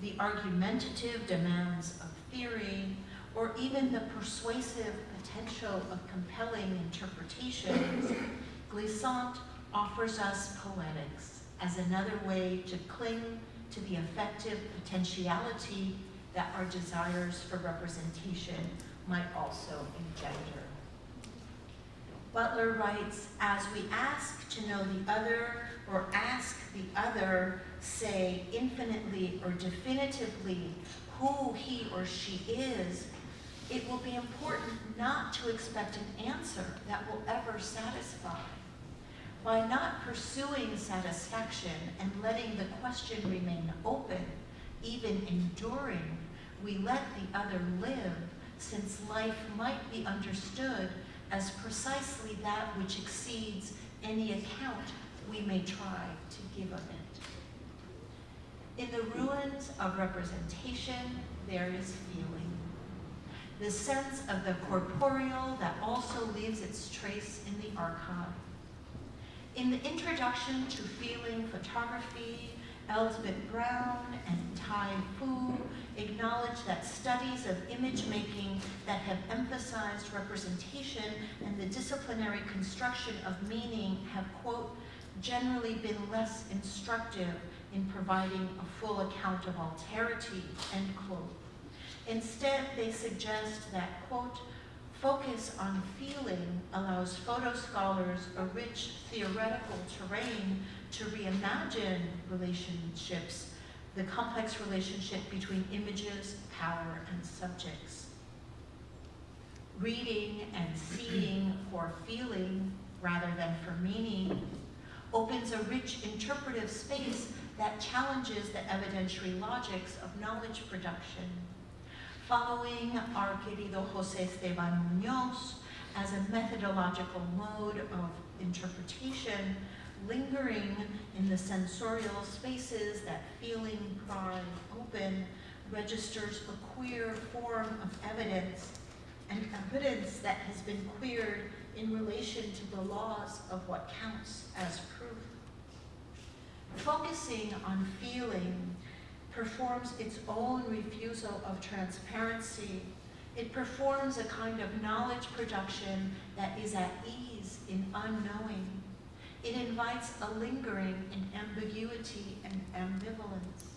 the argumentative demands of theory, or even the persuasive potential of compelling interpretations, Glissant offers us poetics as another way to cling to the affective potentiality that our desires for representation might also engender. Butler writes, as we ask to know the other or ask the other, say infinitely or definitively who he or she is, it will be important not to expect an answer that will ever satisfy. By not pursuing satisfaction and letting the question remain open, even enduring, we let the other live, since life might be understood as precisely that which exceeds any account we may try to give of it. In the ruins of representation, there is feeling. The sense of the corporeal that also leaves its trace in the archive. In the introduction to Feeling Photography, Elspeth Brown and Thy Phu acknowledge that studies of image making that have emphasized representation and the disciplinary construction of meaning have, quote, generally been less instructive in providing a full account of alterity, end quote. Instead, they suggest that, quote, Focus on feeling allows photo scholars a rich theoretical terrain to reimagine relationships, the complex relationship between images, power, and subjects. Reading and seeing for feeling rather than for meaning opens a rich interpretive space that challenges the evidentiary logics of knowledge production. Following our querido Jose Esteban Munoz as a methodological mode of interpretation, lingering in the sensorial spaces that feeling pry open registers a queer form of evidence, and evidence that has been queered in relation to the laws of what counts as proof. Focusing on feeling performs its own refusal of transparency. It performs a kind of knowledge production that is at ease in unknowing. It invites a lingering in ambiguity and ambivalence.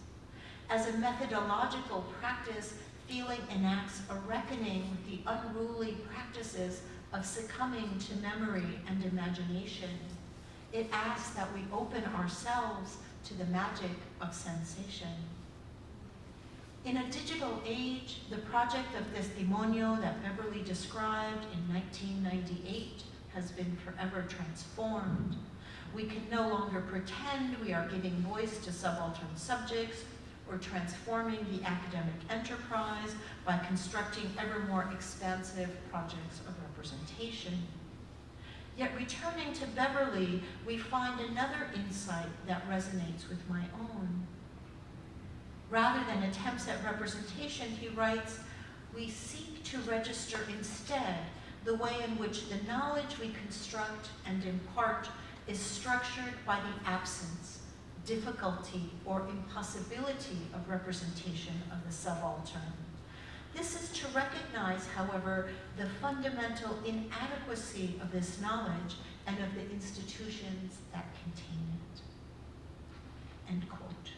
As a methodological practice, feeling enacts a reckoning with the unruly practices of succumbing to memory and imagination. It asks that we open ourselves to the magic of sensation. In a digital age, the project of Testimonio that Beverley described in 1998 has been forever transformed. We can no longer pretend we are giving voice to subaltern subjects or transforming the academic enterprise by constructing ever more expansive projects of representation. Yet returning to Beverley, we find another insight that resonates with my own. Rather than attempts at representation, he writes, we seek to register instead the way in which the knowledge we construct and impart is structured by the absence, difficulty, or impossibility of representation of the subaltern. This is to recognize, however, the fundamental inadequacy of this knowledge and of the institutions that contain it. End quote.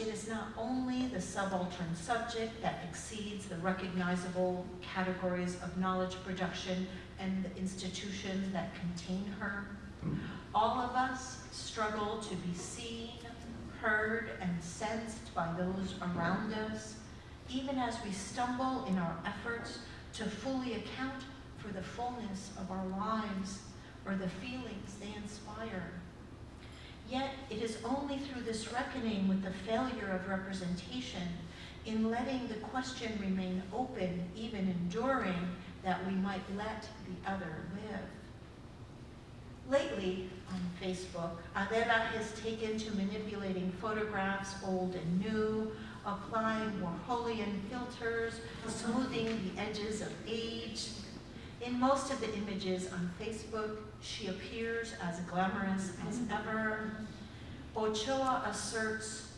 It is not only the subaltern subject that exceeds the recognizable categories of knowledge production and the institutions that contain her. Mm-hmm. All of us struggle to be seen, heard, and sensed by those around us, even as we stumble in our efforts to fully account for the fullness of our lives or the feelings they inspire. Yet it is only through this reckoning with the failure of representation, in letting the question remain open, even enduring, that we might let the other live. Lately, on Facebook, Adela has taken to manipulating photographs, old and new, applying Warholian filters, smoothing the edges of age. In most of the images on Facebook, she appears as glamorous as mm-hmm. ever. Ochoa asserts,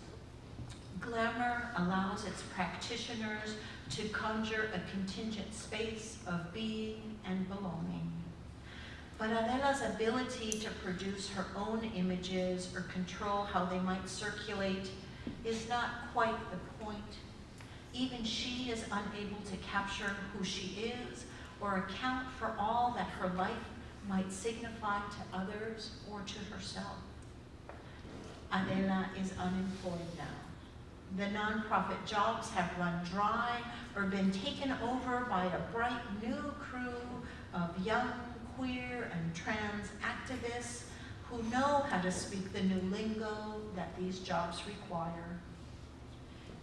glamour allows its practitioners to conjure a contingent space of being and belonging. But Adela's ability to produce her own images or control how they might circulate is not quite the point. Even she is unable to capture who she is or account for all that her life might signify to others or to herself. Adela is unemployed now. The nonprofit jobs have run dry or been taken over by a bright new crew of young queer and trans activists who know how to speak the new lingo that these jobs require.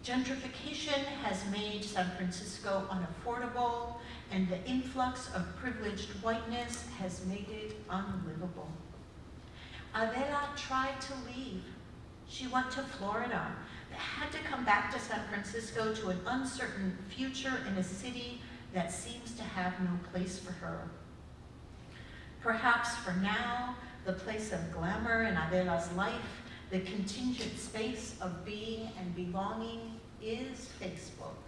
Gentrification has made San Francisco unaffordable, and the influx of privileged whiteness has made it unlivable. Adela tried to leave. She went to Florida, but had to come back to San Francisco to an uncertain future in a city that seems to have no place for her. Perhaps for now, the place of glamour in Adela's life, the contingent space of being and belonging is Facebook.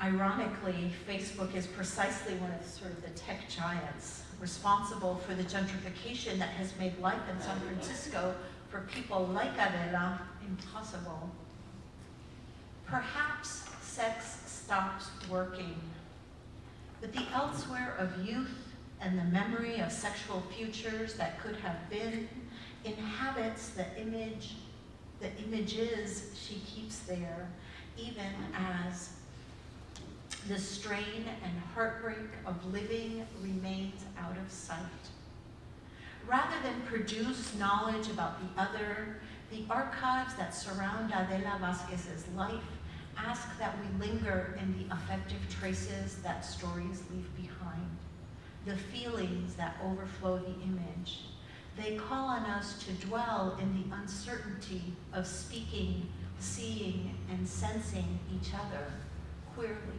Ironically, Facebook is precisely one of sort of the tech giants responsible for the gentrification that has made life in San Francisco for people like Adela impossible. Perhaps sex stops working. But the elsewhere of youth and the memory of sexual futures that could have been inhabits the image, the images she keeps there, even as the strain and heartbreak of living remains out of sight. Rather than produce knowledge about the other, the archives that surround Adela Vasquez's life ask that we linger in the affective traces that stories leave behind, the feelings that overflow the image. They call on us to dwell in the uncertainty of speaking, seeing, and sensing each other queerly.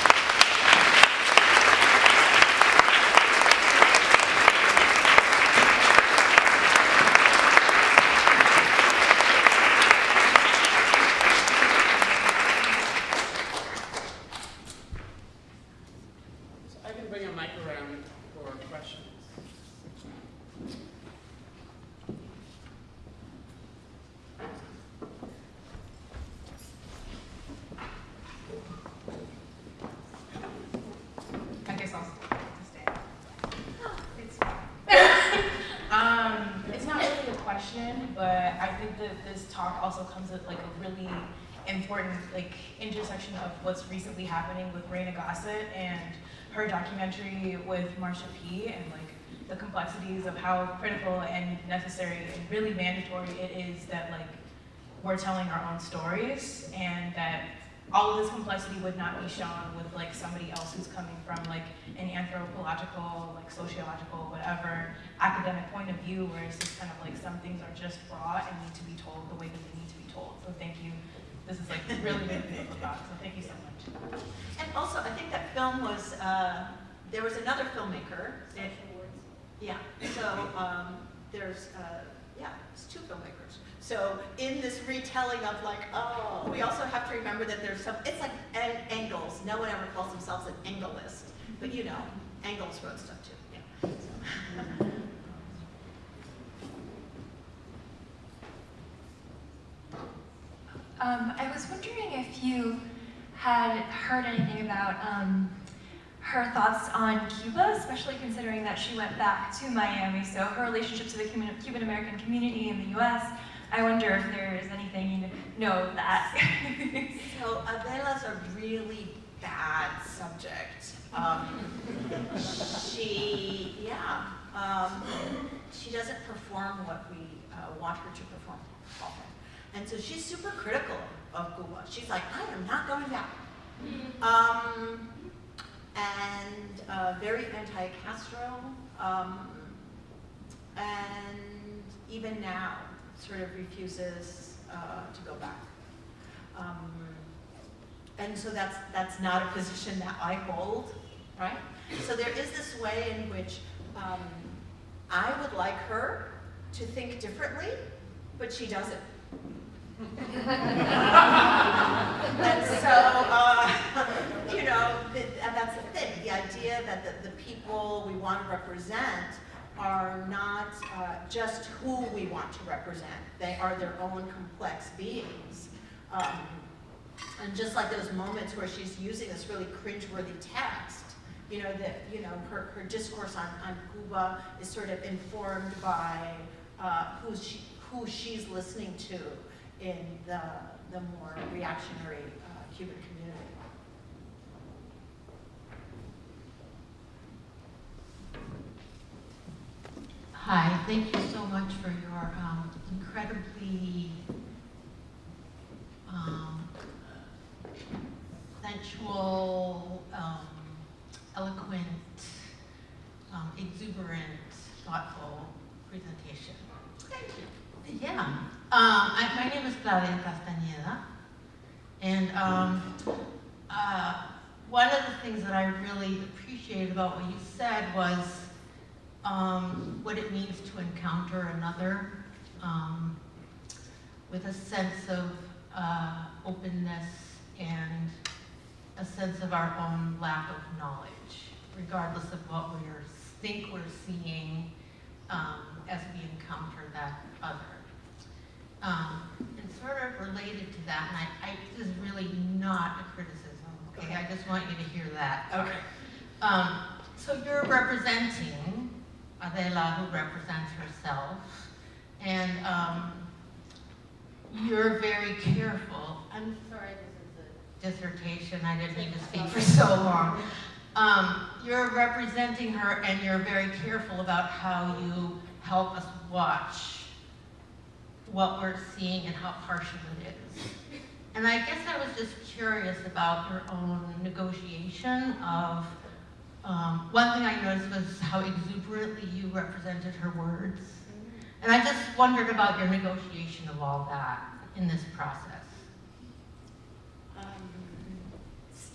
happening with Reina Gossett and her documentary with Marsha P. and like the complexities of how critical and necessary and really mandatory it is that like we're telling our own stories and that all of this complexity would not be shown with like somebody else who's coming from like an anthropological, like sociological, whatever academic point of view, where it's just kind of like some things are just raw and need to be told the way that they need to be told. So thank you. This is like really big thing. So thank you so much. And also, I think that film was, uh, there was another filmmaker. that- Yeah, so um, there's, uh, yeah, it's two filmmakers. So in this retelling of like, oh, we also have to remember that there's some, it's like an- Engels. No one ever calls themselves an anglist, but you know, Engels wrote stuff too. Yeah. So. Um, I was wondering if you had heard anything about um, her thoughts on Cuba, especially considering that she went back to Miami. So her relationship to the Cuban- American community in the U.S. I wonder if there is anything you know of that. So Adela's a really bad subject. Um, she, yeah, um, she doesn't perform what we uh, want her to perform often. And so she's super critical of Cuba. She's like, I am not going back. Um, and uh, very anti-Castro. Um, and even now, sort of refuses uh, to go back. Um, and so that's, that's not a position that I hold, right? So there is this way in which um, I would like her to think differently, but she doesn't. And so, uh, you know, th- and that's the thing, the idea that the, the people we want to represent are not uh, just who we want to represent. They are their own complex beings. Um, and just like those moments where she's using this really cringeworthy text, you know, that, you know, her, her discourse on, on Cuba is sort of informed by uh, who, she, who she's listening to in the, the more reactionary uh, Cuban community. Hi, thank you so much for your um, incredibly um, sensual, um, eloquent, um, exuberant, thoughtful presentation. Thank you. Yeah. Um, I, my name is Claudia Castañeda. And um, uh, one of the things that I really appreciated about what you said was um, what it means to encounter another um, with a sense of uh, openness and a sense of our own lack of knowledge, regardless of what we think we're seeing um, as we encounter that other. Um, and sort of related to that, and I, I, this is really not a criticism, okay? I just want you to hear that. Okay. Um, so you're representing Adela, who represents herself, and, um, you're very careful. I'm sorry, this is a dissertation, I didn't mean to speak for so long. Um, you're representing her and you're very careful about how you help us watch what we're seeing and how partial it is. And I guess I was just curious about your own negotiation of, um, one thing I noticed was how exuberantly you represented her words. And I just wondered about your negotiation of all that in this process. Um,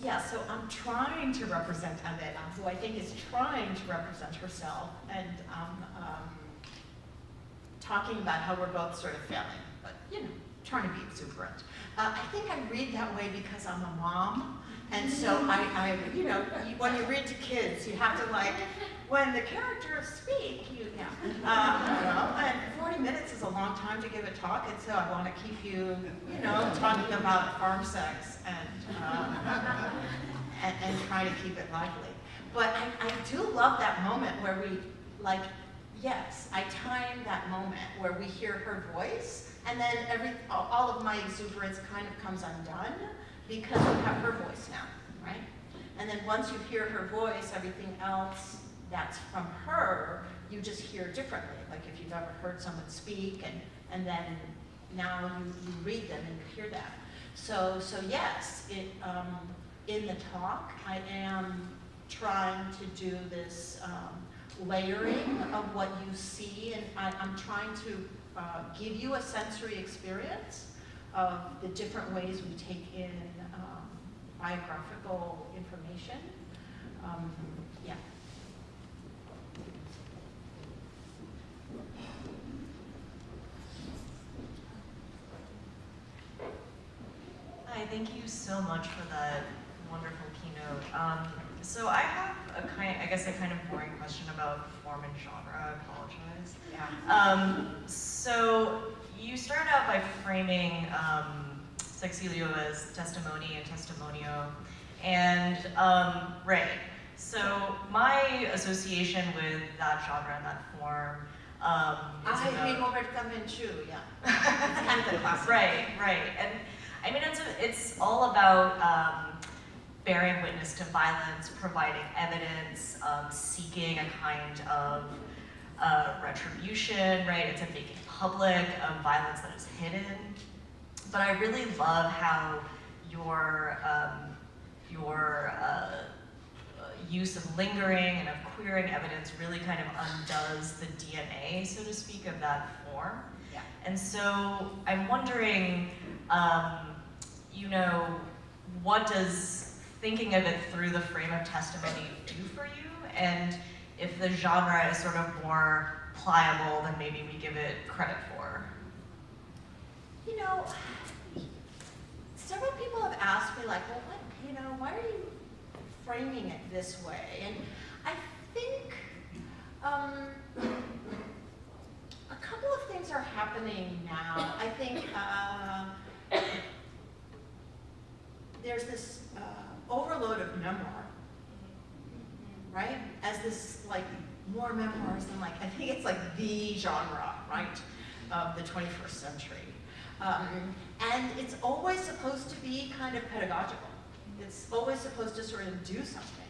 Yeah, so I'm trying to represent Adela, who I think is trying to represent herself, and um, um, talking about how we're both sort of failing, but, you know, trying to be exuberant. Uh, I think I read that way because I'm a mom, and so I, I, you know, when you read to kids, you have to like, when the characters speak, you, yeah. Uh, and 40 minutes is a long time to give a talk, and so I want to keep you, you know, talking about farm sex and, um, and, and trying to keep it lively. But I, I do love that moment where we, like, yes, I time that moment where we hear her voice, and then every, all of my exuberance kind of comes undone because we have her voice now, right? And then once you hear her voice, everything else that's from her, you just hear differently. Like if you've ever heard someone speak and, and then now you, you read them and you hear that. So, so yes, it, um, in the talk, I am trying to do this um, layering of what you see, and I, I'm trying to uh, give you a sensory experience of the different ways we take in um, biographical information. Um, yeah. Hi, thank you so much for that wonderful keynote. Um, so I have a kind, I guess a kind of boring question about form and genre. I apologize. Yeah. Um, so you started out by framing um, Sexilio as testimony and testimonio, and um, right. So my association with that genre and that form um, is I about- Roberta Menchú, yeah. It's kind of the classic. Right, right. And I mean, it's, a, it's all about um, bearing witness to violence, providing evidence, um, seeking a kind of uh, retribution, right? It's a making public of violence that is hidden. But I really love how your, um, your uh, use of lingering and of queering evidence really kind of undoes the DNA, so to speak, of that form. Yeah. And so I'm wondering, um, you know, what does thinking of it through the frame of testimony do for you? And if the genre is sort of more pliable than maybe we give it credit for. You know, several people have asked me like, well, what, you know, why are you framing it this way? And I think um, a couple of things are happening now. I think uh, there's this uh, overload of memoir, right? As this like more memoirs than like I think it's like the genre, right, of the 21st century. Um, and it's always supposed to be kind of pedagogical. It's always supposed to sort of do something.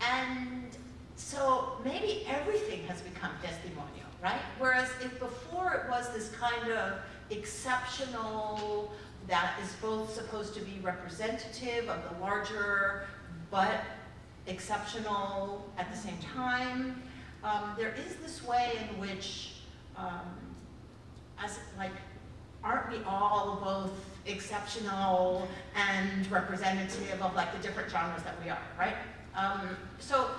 And so maybe everything has become testimonial, right? Whereas if before it was this kind of exceptional, that is both supposed to be representative of the larger, but exceptional at the same time, um, there is this way in which, um, as like, aren't we all both exceptional and representative of like the different genres that we are, right? Um, so,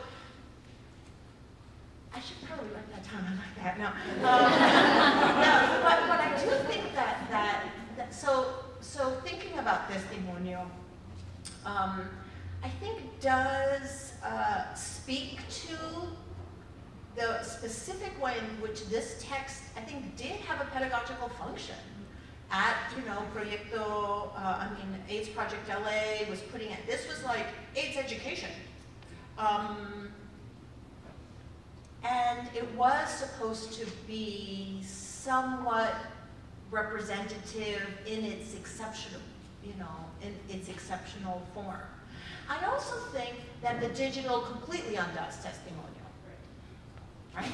I should probably write that down, I like that, no. Um, no, but, but I do think that, that, that so, so thinking about testimonio, um, I think does uh, speak to the specific way in which this text, I think, did have a pedagogical function. at, you know, Proyecto, uh, I mean, AIDS Project LA was putting it, this was like AIDS education. Um, and it was supposed to be somewhat representative in its exceptional, you know, in its exceptional form. I also think that the digital completely undoes testimonial. Right?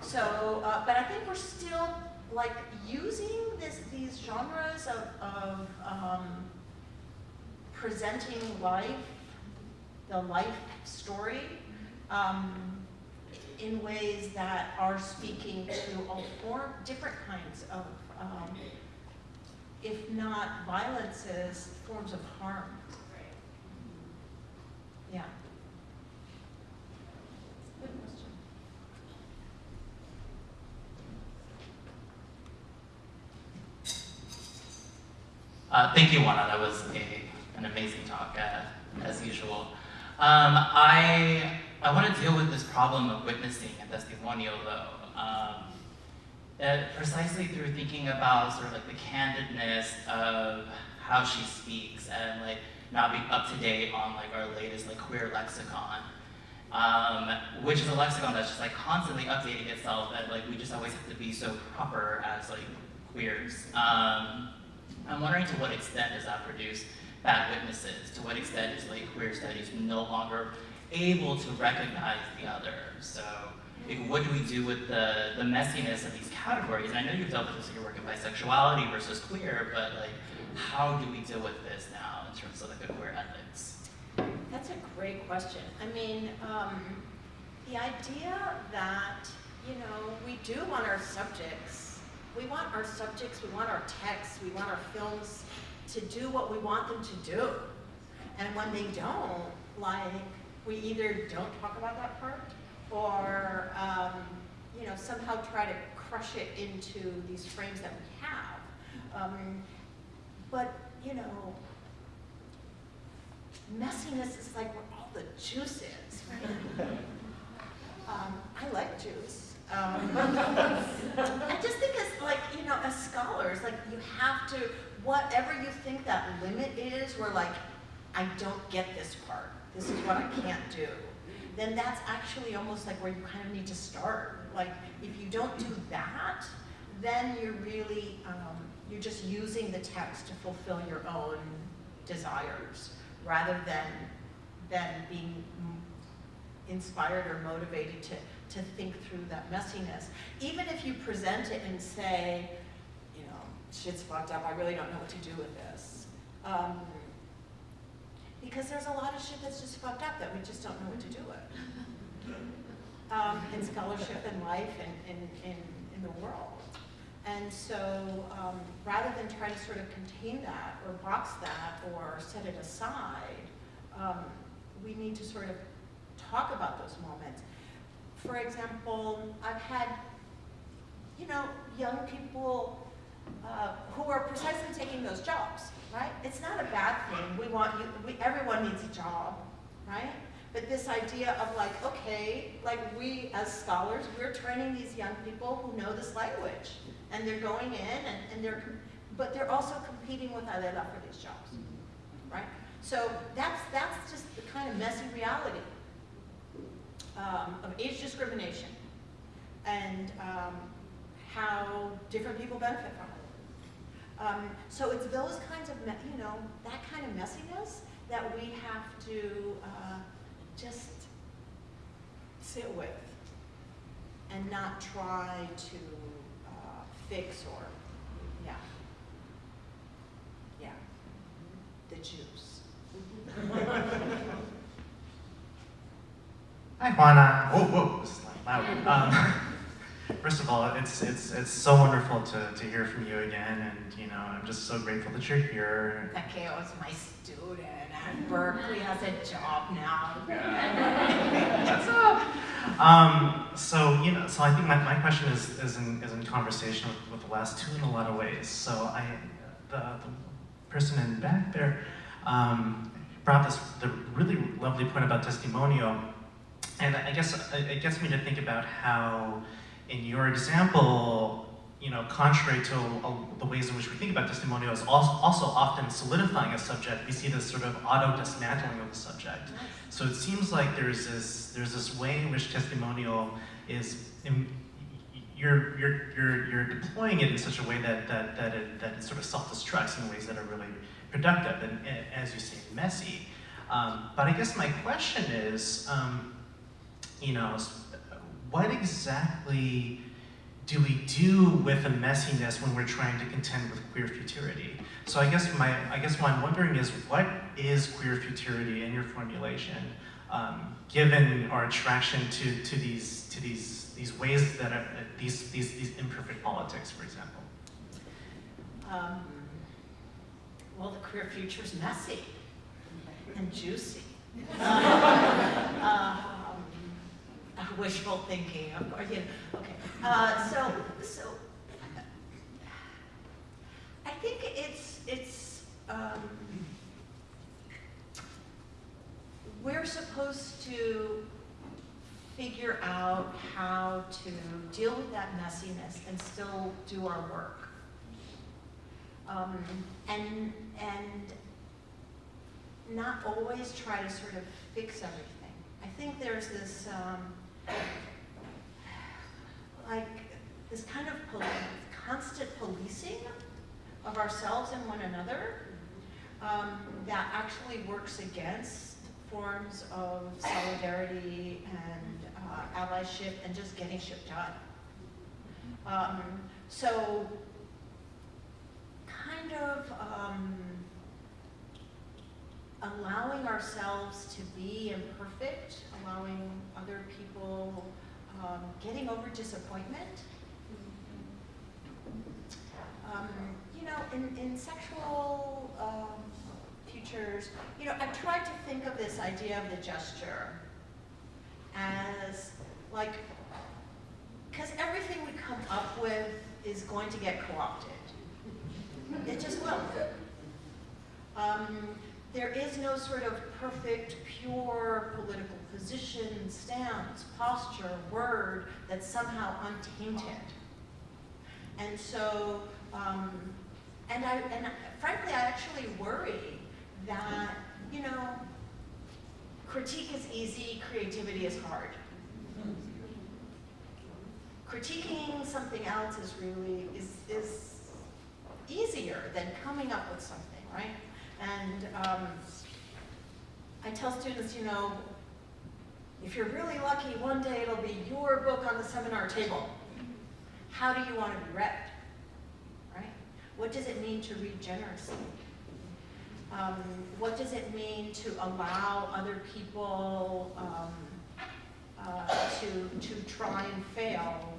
So, uh, but I think we're still like using this, these genres of, of um, presenting life, the life story, um, in ways that are speaking to all form, different kinds of, um, if not violences, forms of harm. Yeah. Good question. Uh, thank you, Juana. That was a, an amazing talk, uh, as usual. Um, I, I want to deal with this problem of witnessing and testimonial, though, um, uh, precisely through thinking about sort of like the candidness of how she speaks and like not being up to date on like our latest like queer lexicon, um, which is a lexicon that's just like constantly updating itself and like we just always have to be so proper as like queers. Um, I'm wondering to what extent does that produce bad witnesses? To what extent is like queer studies no longer able to recognize the other? So what do we do with the, the messiness of these categories? And I know you've dealt with this in your work in bisexuality versus queer, but like, how do we deal with this now in terms of like a queer ethics? That's a great question. I mean, um, the idea that, you know, we do want our subjects, we want our subjects, we want our texts, we want our films to do what we want them to do. And when they don't, like, we either don't talk about that part or, um, you know, somehow try to crush it into these frames that we have. Um, but, you know, messiness is like where all the juice is, right? um, I like juice. Um, I just think as like, you know, as scholars, like you have to, whatever you think that limit is, where like, I don't get this part, this is what I can't do, then that's actually almost like where you kind of need to start. Like, if you don't do that, then you're really, um, you're just using the text to fulfill your own desires rather than, than being inspired or motivated to, to think through that messiness. Even if you present it and say, you know, shit's fucked up, I really don't know what to do with this. Um, because there's a lot of shit that's just fucked up that we just don't know what to do with. Um, in scholarship and life and in, in, in the world. And so um, rather than try to sort of contain that or box that or set it aside, um, we need to sort of talk about those moments. For example, I've had, you know, young people uh, who are precisely taking those jobs, right? It's not a bad thing. We want you, we, everyone needs a job, right? But this idea of like, okay, like we as scholars, we're training these young people who know this language and they're going in and, and they're, but they're also competing with Adela for these jobs, right? So that's, that's just the kind of messy reality um, of age discrimination and um, how different people benefit from it. Um, so it's those kinds of, you know, that kind of messiness that we have to uh, just sit with and not try to uh, fix or, yeah. Yeah. The juice. Hi, Juana. Whoa, whoa, this is loud. Um, first of all, it's it's it's so wonderful to, to hear from you again, and you know, I'm just so grateful that you're here. Takeo is my student at Berkeley, has a job now. What's up? Um, so you know, so I think my, my question is is in is in conversation with, with the last two in a lot of ways. So I, the, the person in back there, um, brought this the really lovely point about testimonial. And I guess it gets me to think about how, in your example, you know, contrary to uh, the ways in which we think about testimonial, is also, often solidifying a subject. We see this sort of auto-dismantling of the subject. So it seems like there's this, there's this way in which testimonial is, in, you're, you're, you're, you're deploying it in such a way that, that, that, it, that it sort of self-destructs in ways that are really productive and, and as you say, messy. Um, but I guess my question is, um, you know, what exactly do we do with the messiness when we're trying to contend with queer futurity? So I guess my, I guess what I'm wondering is, what is queer futurity in your formulation, um, given our attraction to, to these, to these, these ways that are, uh, these, these, these imperfect politics, for example? Um, well, the queer future is messy and juicy. um, wishful thinking, of course, you know, okay. Uh, so, so, I think it's, it's, um, we're supposed to figure out how to deal with that messiness and still do our work. Um, and, and not always try to sort of fix everything. I think there's this, um, like, this kind of pol constant policing of ourselves and one another um, that actually works against forms of solidarity and uh, allyship and just getting shit done. Um, so, kind of um, allowing ourselves to be imperfect, allowing other people, um, getting over disappointment. Um, you know, in, in sexual um, futures, you know, I've tried to think of this idea of the gesture as like, because everything we come up with is going to get co-opted. It just will. Um, there is no sort of perfect, pure political position, stance, posture, word that's somehow untainted. And so, um, and I, and frankly, I actually worry that, you know, critique is easy, creativity is hard. Critiquing something else is really, is, is easier than coming up with something, right? And um, I tell students, you know, if you're really lucky, one day it'll be your book on the seminar table. How do you want to be read? Right? What does it mean to read generously? Um, what does it mean to allow other people um, uh, to, to try and fail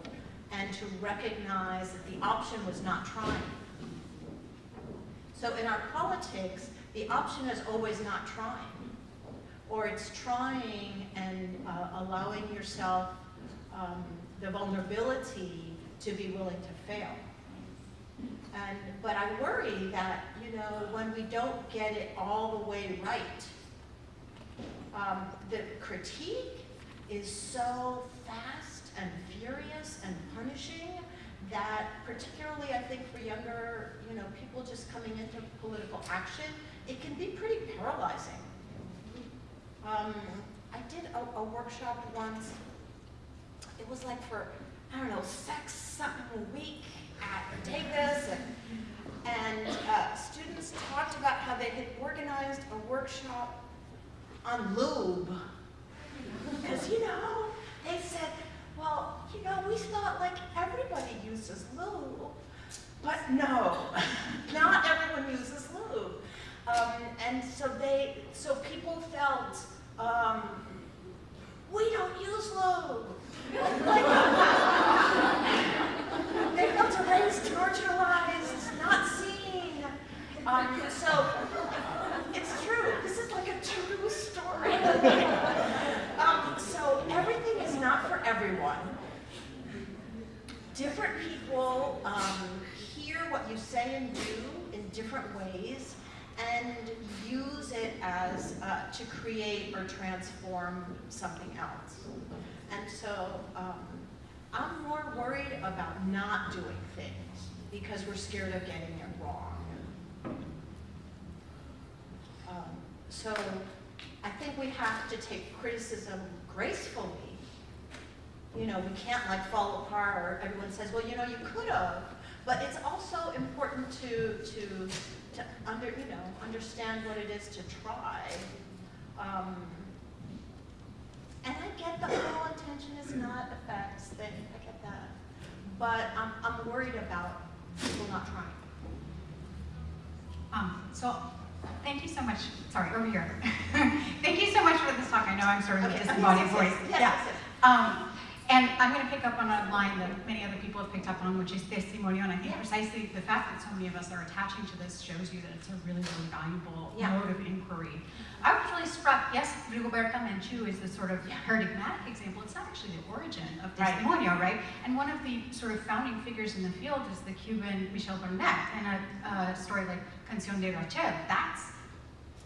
and to recognize that the option was not trying? So in our politics, the option is always not trying. Or it's trying and uh, allowing yourself um, the vulnerability to be willing to fail. And, but I worry that, you know, when we don't get it all the way right, um, the critique is so fast and furious and punishing that particularly I think for younger, you know, people just coming into political action, it can be pretty paralyzing. Um, I did a, a, workshop once. It was like for, I don't know, sex something a week at Davis, and, and uh, students talked about how they had organized a workshop on lube. Because, you know, they said, well, you know, we thought like everybody uses lube, but no, not everyone uses lube. Um, and so they, so people felt, um, we don't use lube. they felt erased, marginalized, not seen. Um, so it's true. This is like a true story. um, so everything is not for everyone. Different people um, hear what you say and do in different ways and use it as uh, to create or transform something else. And so um, I'm more worried about not doing things because we're scared of getting it wrong. Um, So I think we have to take criticism gracefully. You know, we can't like fall apart, or everyone says, well, you know, you could have. But it's also important to, to, to under, you know, understand what it is to try. Um, and I get the whole intention is not a facts thing, I get that. But I'm, I'm worried about people not trying. Um, so, thank you so much, sorry, over here. Thank you so much for this talk. I know I'm sort of a Okay. disembodied voice. Yes, Yeah. yes, yes. Um, and I'm going to pick up on a line that many other people have picked up on, which is testimonio. And I think precisely the fact that so many of us are attaching to this shows you that it's a really, really valuable Yeah. mode of inquiry. I was really struck, yes, Rigoberta Menchú is the sort of paradigmatic example. It's not actually the origin of Right. testimonio, right? And one of the sort of founding figures in the field is the Cuban Miguel Barnet. And a, a story like Canción de Rachel, that's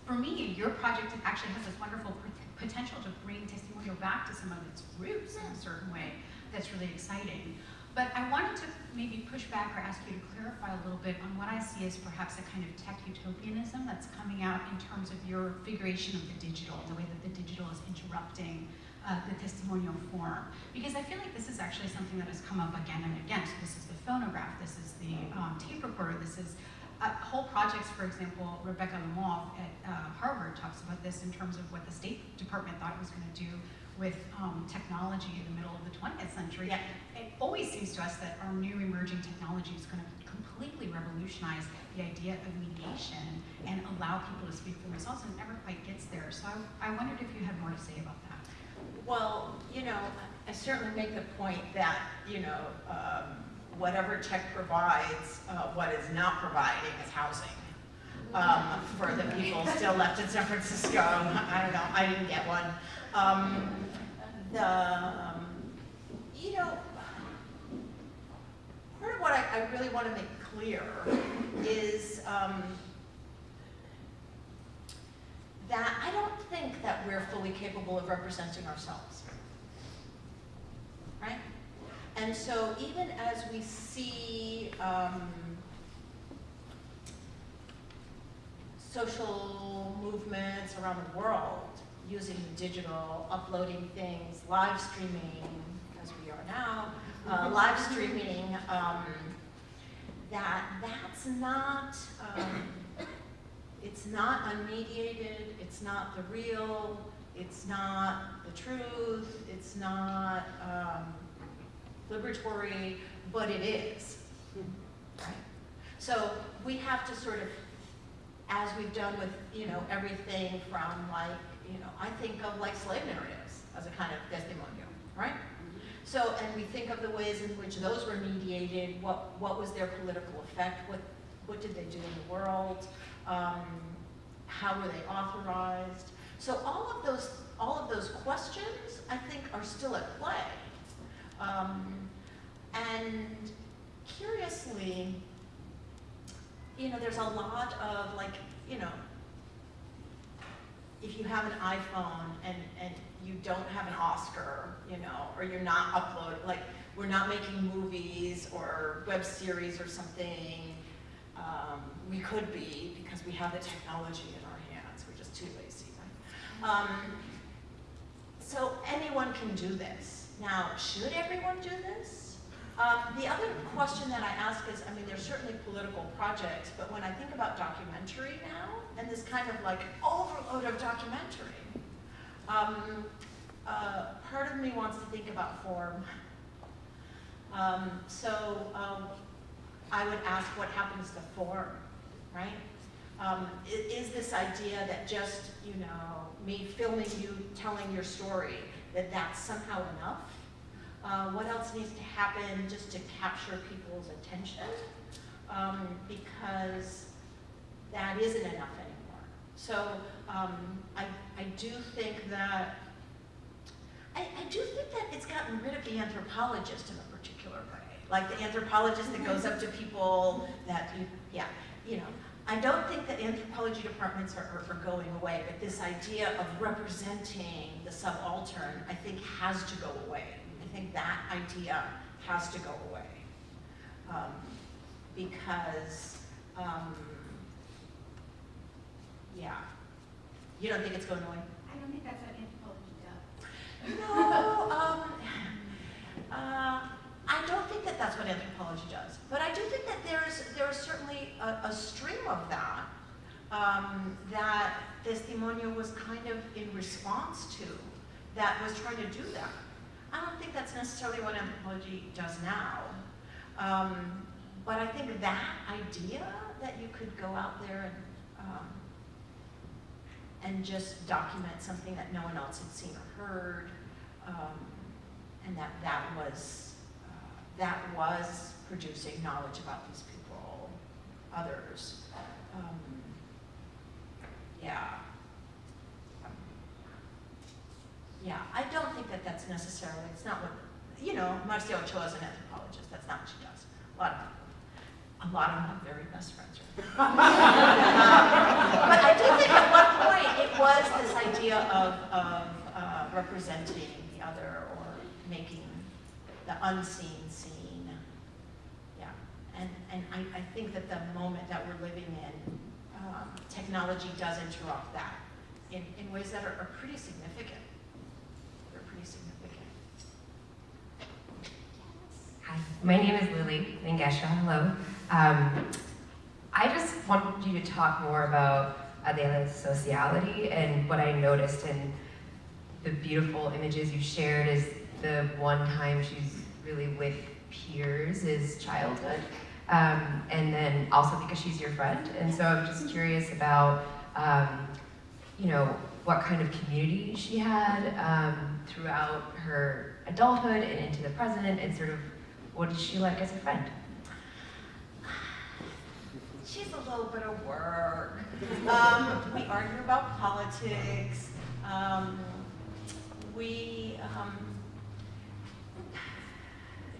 for me, your project actually has this wonderful potential to bring testimonial back to some of its roots in a certain way that's really exciting. But I wanted to maybe push back or ask you to clarify a little bit on what I see as perhaps a kind of tech utopianism that's coming out in terms of your figuration of the digital, the way that the digital is interrupting uh, the testimonial form. Because I feel like this is actually something that has come up again and again. So this is the phonograph, this is the um, tape recorder, this is uh, whole projects, for example, Rebecca Lemov at uh, Harvard talks about this in terms of what the State Department thought it was going to do with um, technology in the middle of the 20th century. Yeah. It always seems to us that our new emerging technology is going to completely revolutionize the idea of mediation and allow people to speak for themselves, and it never quite gets there. So I, I wondered if you had more to say about that. Well, you know, I certainly make the point that, you know, um, whatever tech provides, uh, what is not providing is housing. Um, for the people still left in San Francisco, I don't know, I didn't get one. Um, the, um, you know, part of what I, I really want to make clear is, um, that I don't think that we're fully capable of representing ourselves. Right? And so even as we see social movements around the world using digital, uploading things, live streaming, as we are now, uh, live streaming, um, that that's not, um, it's not unmediated, it's not the real, it's not the truth, it's not um, liberatory, but it is. Right? So we have to sort of, as we've done with, you know, everything from like, you know, I think of like slave narratives as a kind of testimonial, right? So, and we think of the ways in which those were mediated, what, what was their political effect, what, what did they do in the world, um, how were they authorized? So all of those, all of those questions, I think, are still at play. Um, and curiously, you know, there's a lot of like, you know, if you have an iPhone and, and you don't have an Oscar, you know, or you're not upload, like, we're not making movies or web series or something. Um, we could be because we have the technology in our hands. We're just too lazy, right? Um, so anyone can do this. Now, should everyone do this? Um, the other question that I ask is, I mean, there's certainly political projects, but when I think about documentary now, and this kind of like overload of documentary, um, uh, part of me wants to think about form. Um, so um, I would ask what happens to form, right? Um, is this idea that just, you know, me filming you, telling your story, that that's somehow enough? Uh, what else needs to happen just to capture people's attention? Um, because that isn't enough anymore. So um, I, I do think that, I, I do think that it's gotten rid of the anthropologist in a particular way. Like the anthropologist that goes up to people that, you, yeah, you know. I don't think that anthropology departments are, are, going away, but this idea of representing the subaltern, I think has to go away. I think that idea has to go away. Um, because, um, yeah. You don't think it's going away? I don't think that's what anthropology does. No, um, uh, I don't think that that's what anthropology does, but I do think that there's there is certainly a, a stream of that um, that Testimonio was kind of in response to, that was trying to do that. I don't think that's necessarily what anthropology does now, um, but I think that idea that you could go out there and um, and just document something that no one else had seen or heard, um, and that that was uh, that was producing knowledge about these people, others. Um, yeah. Yeah, I don't think that that's necessarily, it's not what, you know, Marcia Ochoa is an anthropologist, that's not what she does. A lot of, a lot of have very best friends. Um, but I do think at one point it was this idea of, of uh, representing the other or making the unseen seen. Yeah, and, and I, I think that the moment that we're living in, um, technology does interrupt that in, in ways that are, are pretty significant. They're pretty significant. Hi, my name is Lily Mangesha. Hello. Um, I just wanted you to talk more about Adela's sociality and what I noticed in the beautiful images you shared is the one time she's really with peers is childhood. Um, and then also because she's your friend. And so I'm just curious about, um, you know, what kind of community she had um, throughout her adulthood and into the present and sort of what is she like as a friend? She's a little bit of work. Um, we argue about politics. Um, we, um,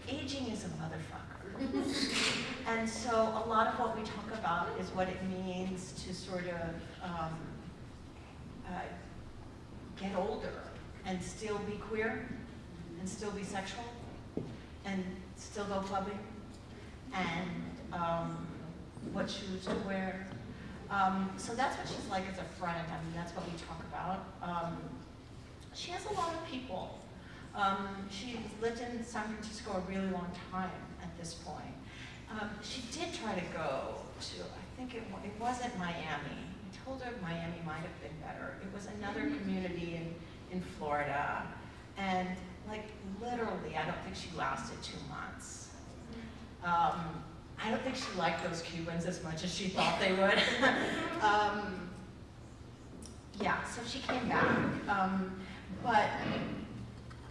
aging is a motherfucker. and so a lot of what we talk about is what it means to sort of um, uh, get older and still be queer and still be sexual and still go clubbing and um, what shoes to wear. Um, so that's what she's like as a friend. I mean, that's what we talk about. Um, she has a lot of people. Um, she's lived in San Francisco a really long time at this point. Um, she did try to go to, I think it, it wasn't Miami. I told her Miami might have been better. It was another community in, in Florida. And like literally, I don't think she lasted two months. Um, I don't think she liked those Cubans as much as she thought they would. um, yeah, so she came back. Um, but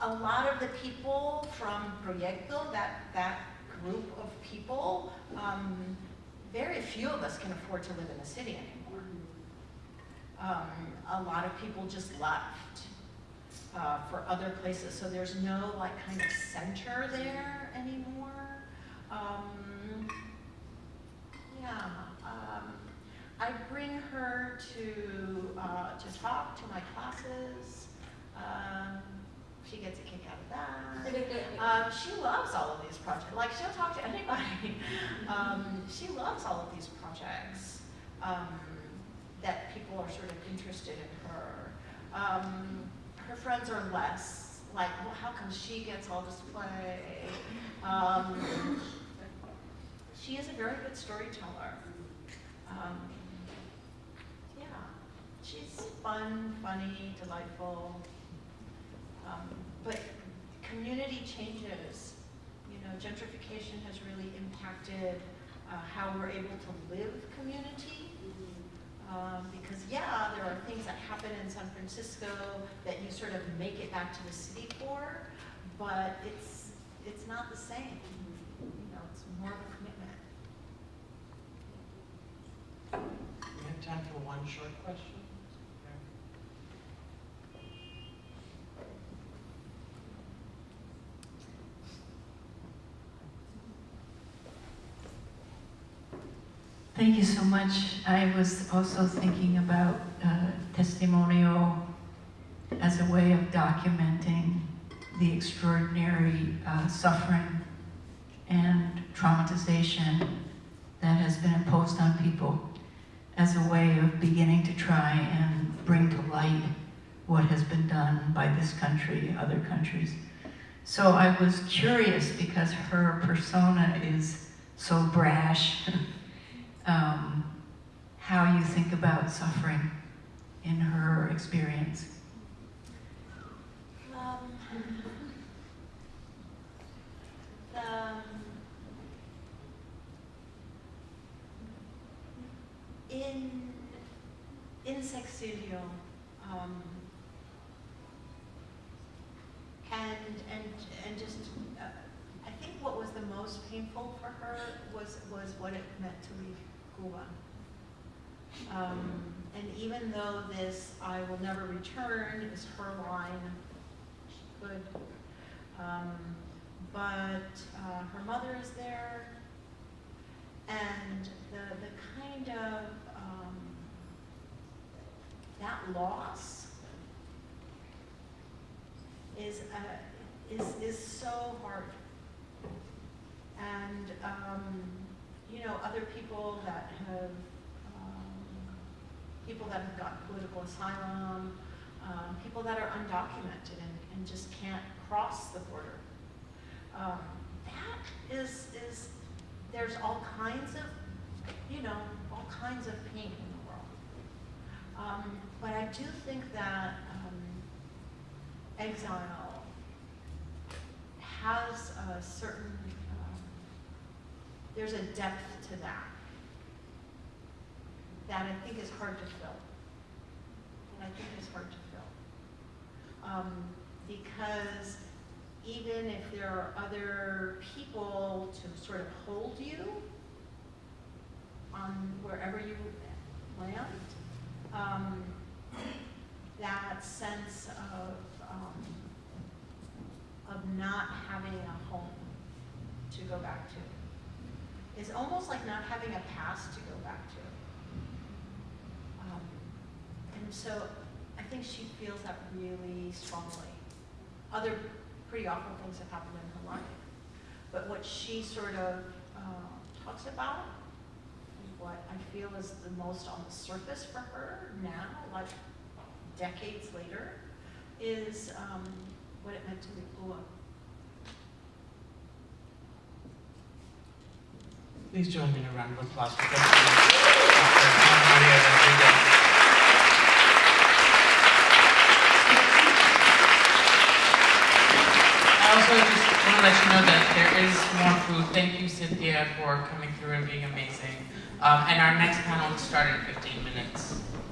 a lot of the people from Proyecto, that, that group of people, um, very few of us can afford to live in the city anymore. Um, a lot of people just left uh, for other places, so there's no like kind of center there anymore. Um, yeah, um, I bring her to uh, to talk to my classes. Um, she gets a kick out of that. Um, she loves all of these projects. Like she'll talk to anybody. Um, she loves all of these projects um, that people are sort of interested in her. Um, her friends are less like, well, how come she gets all this play? Um, she is a very good storyteller. Um, yeah, she's fun, funny, delightful. Um, but community changes. You know, gentrification has really impacted uh, how we're able to live community. Um, because yeah, there are things that happen in San Francisco that you sort of make it back to the city for, but it's it's not the same. You know, it's more of a commitment. We have time for one short question. Thank you so much. I was also thinking about uh, testimonial as a way of documenting the extraordinary uh, suffering and traumatization that has been imposed on people as a way of beginning to try and bring to light what has been done by this country, other countries. So I was curious because her persona is so brash, um, how you think about suffering in her experience. Um, in, in Sexilio, um, and, and, and just, uh, I think what was the most painful for her was, was what it meant to leave Cuba. Um, and even though this "I will never return" is her line, could. Um, but uh, her mother is there, and the the kind of um, that loss is uh, is is so hard. And um, you know, other people that have people that have got political asylum, um, people that are undocumented and, and just can't cross the border. Um, that is, is, there's all kinds of, you know, all kinds of pain in the world. Um, but I do think that um, exile has a certain, um, there's a depth to that that I think is hard to fill. And I think is hard to fill. Um, because even if there are other people to sort of hold you on wherever you land, um, that sense of, um, of not having a home to go back to is almost like not having a past to go back to. And so I think she feels that really strongly. Other pretty awful things have happened in her life. But what she sort of uh, talks about, what I feel is the most on the surface for her now, like decades later, is um, what it meant to be Ua. Please join me in a round of applause for. Maria Rodriguez. also just want to let you know that there is more food. Thank you, Cynthia, for coming through and being amazing. Um, and our next panel will start in 15 minutes.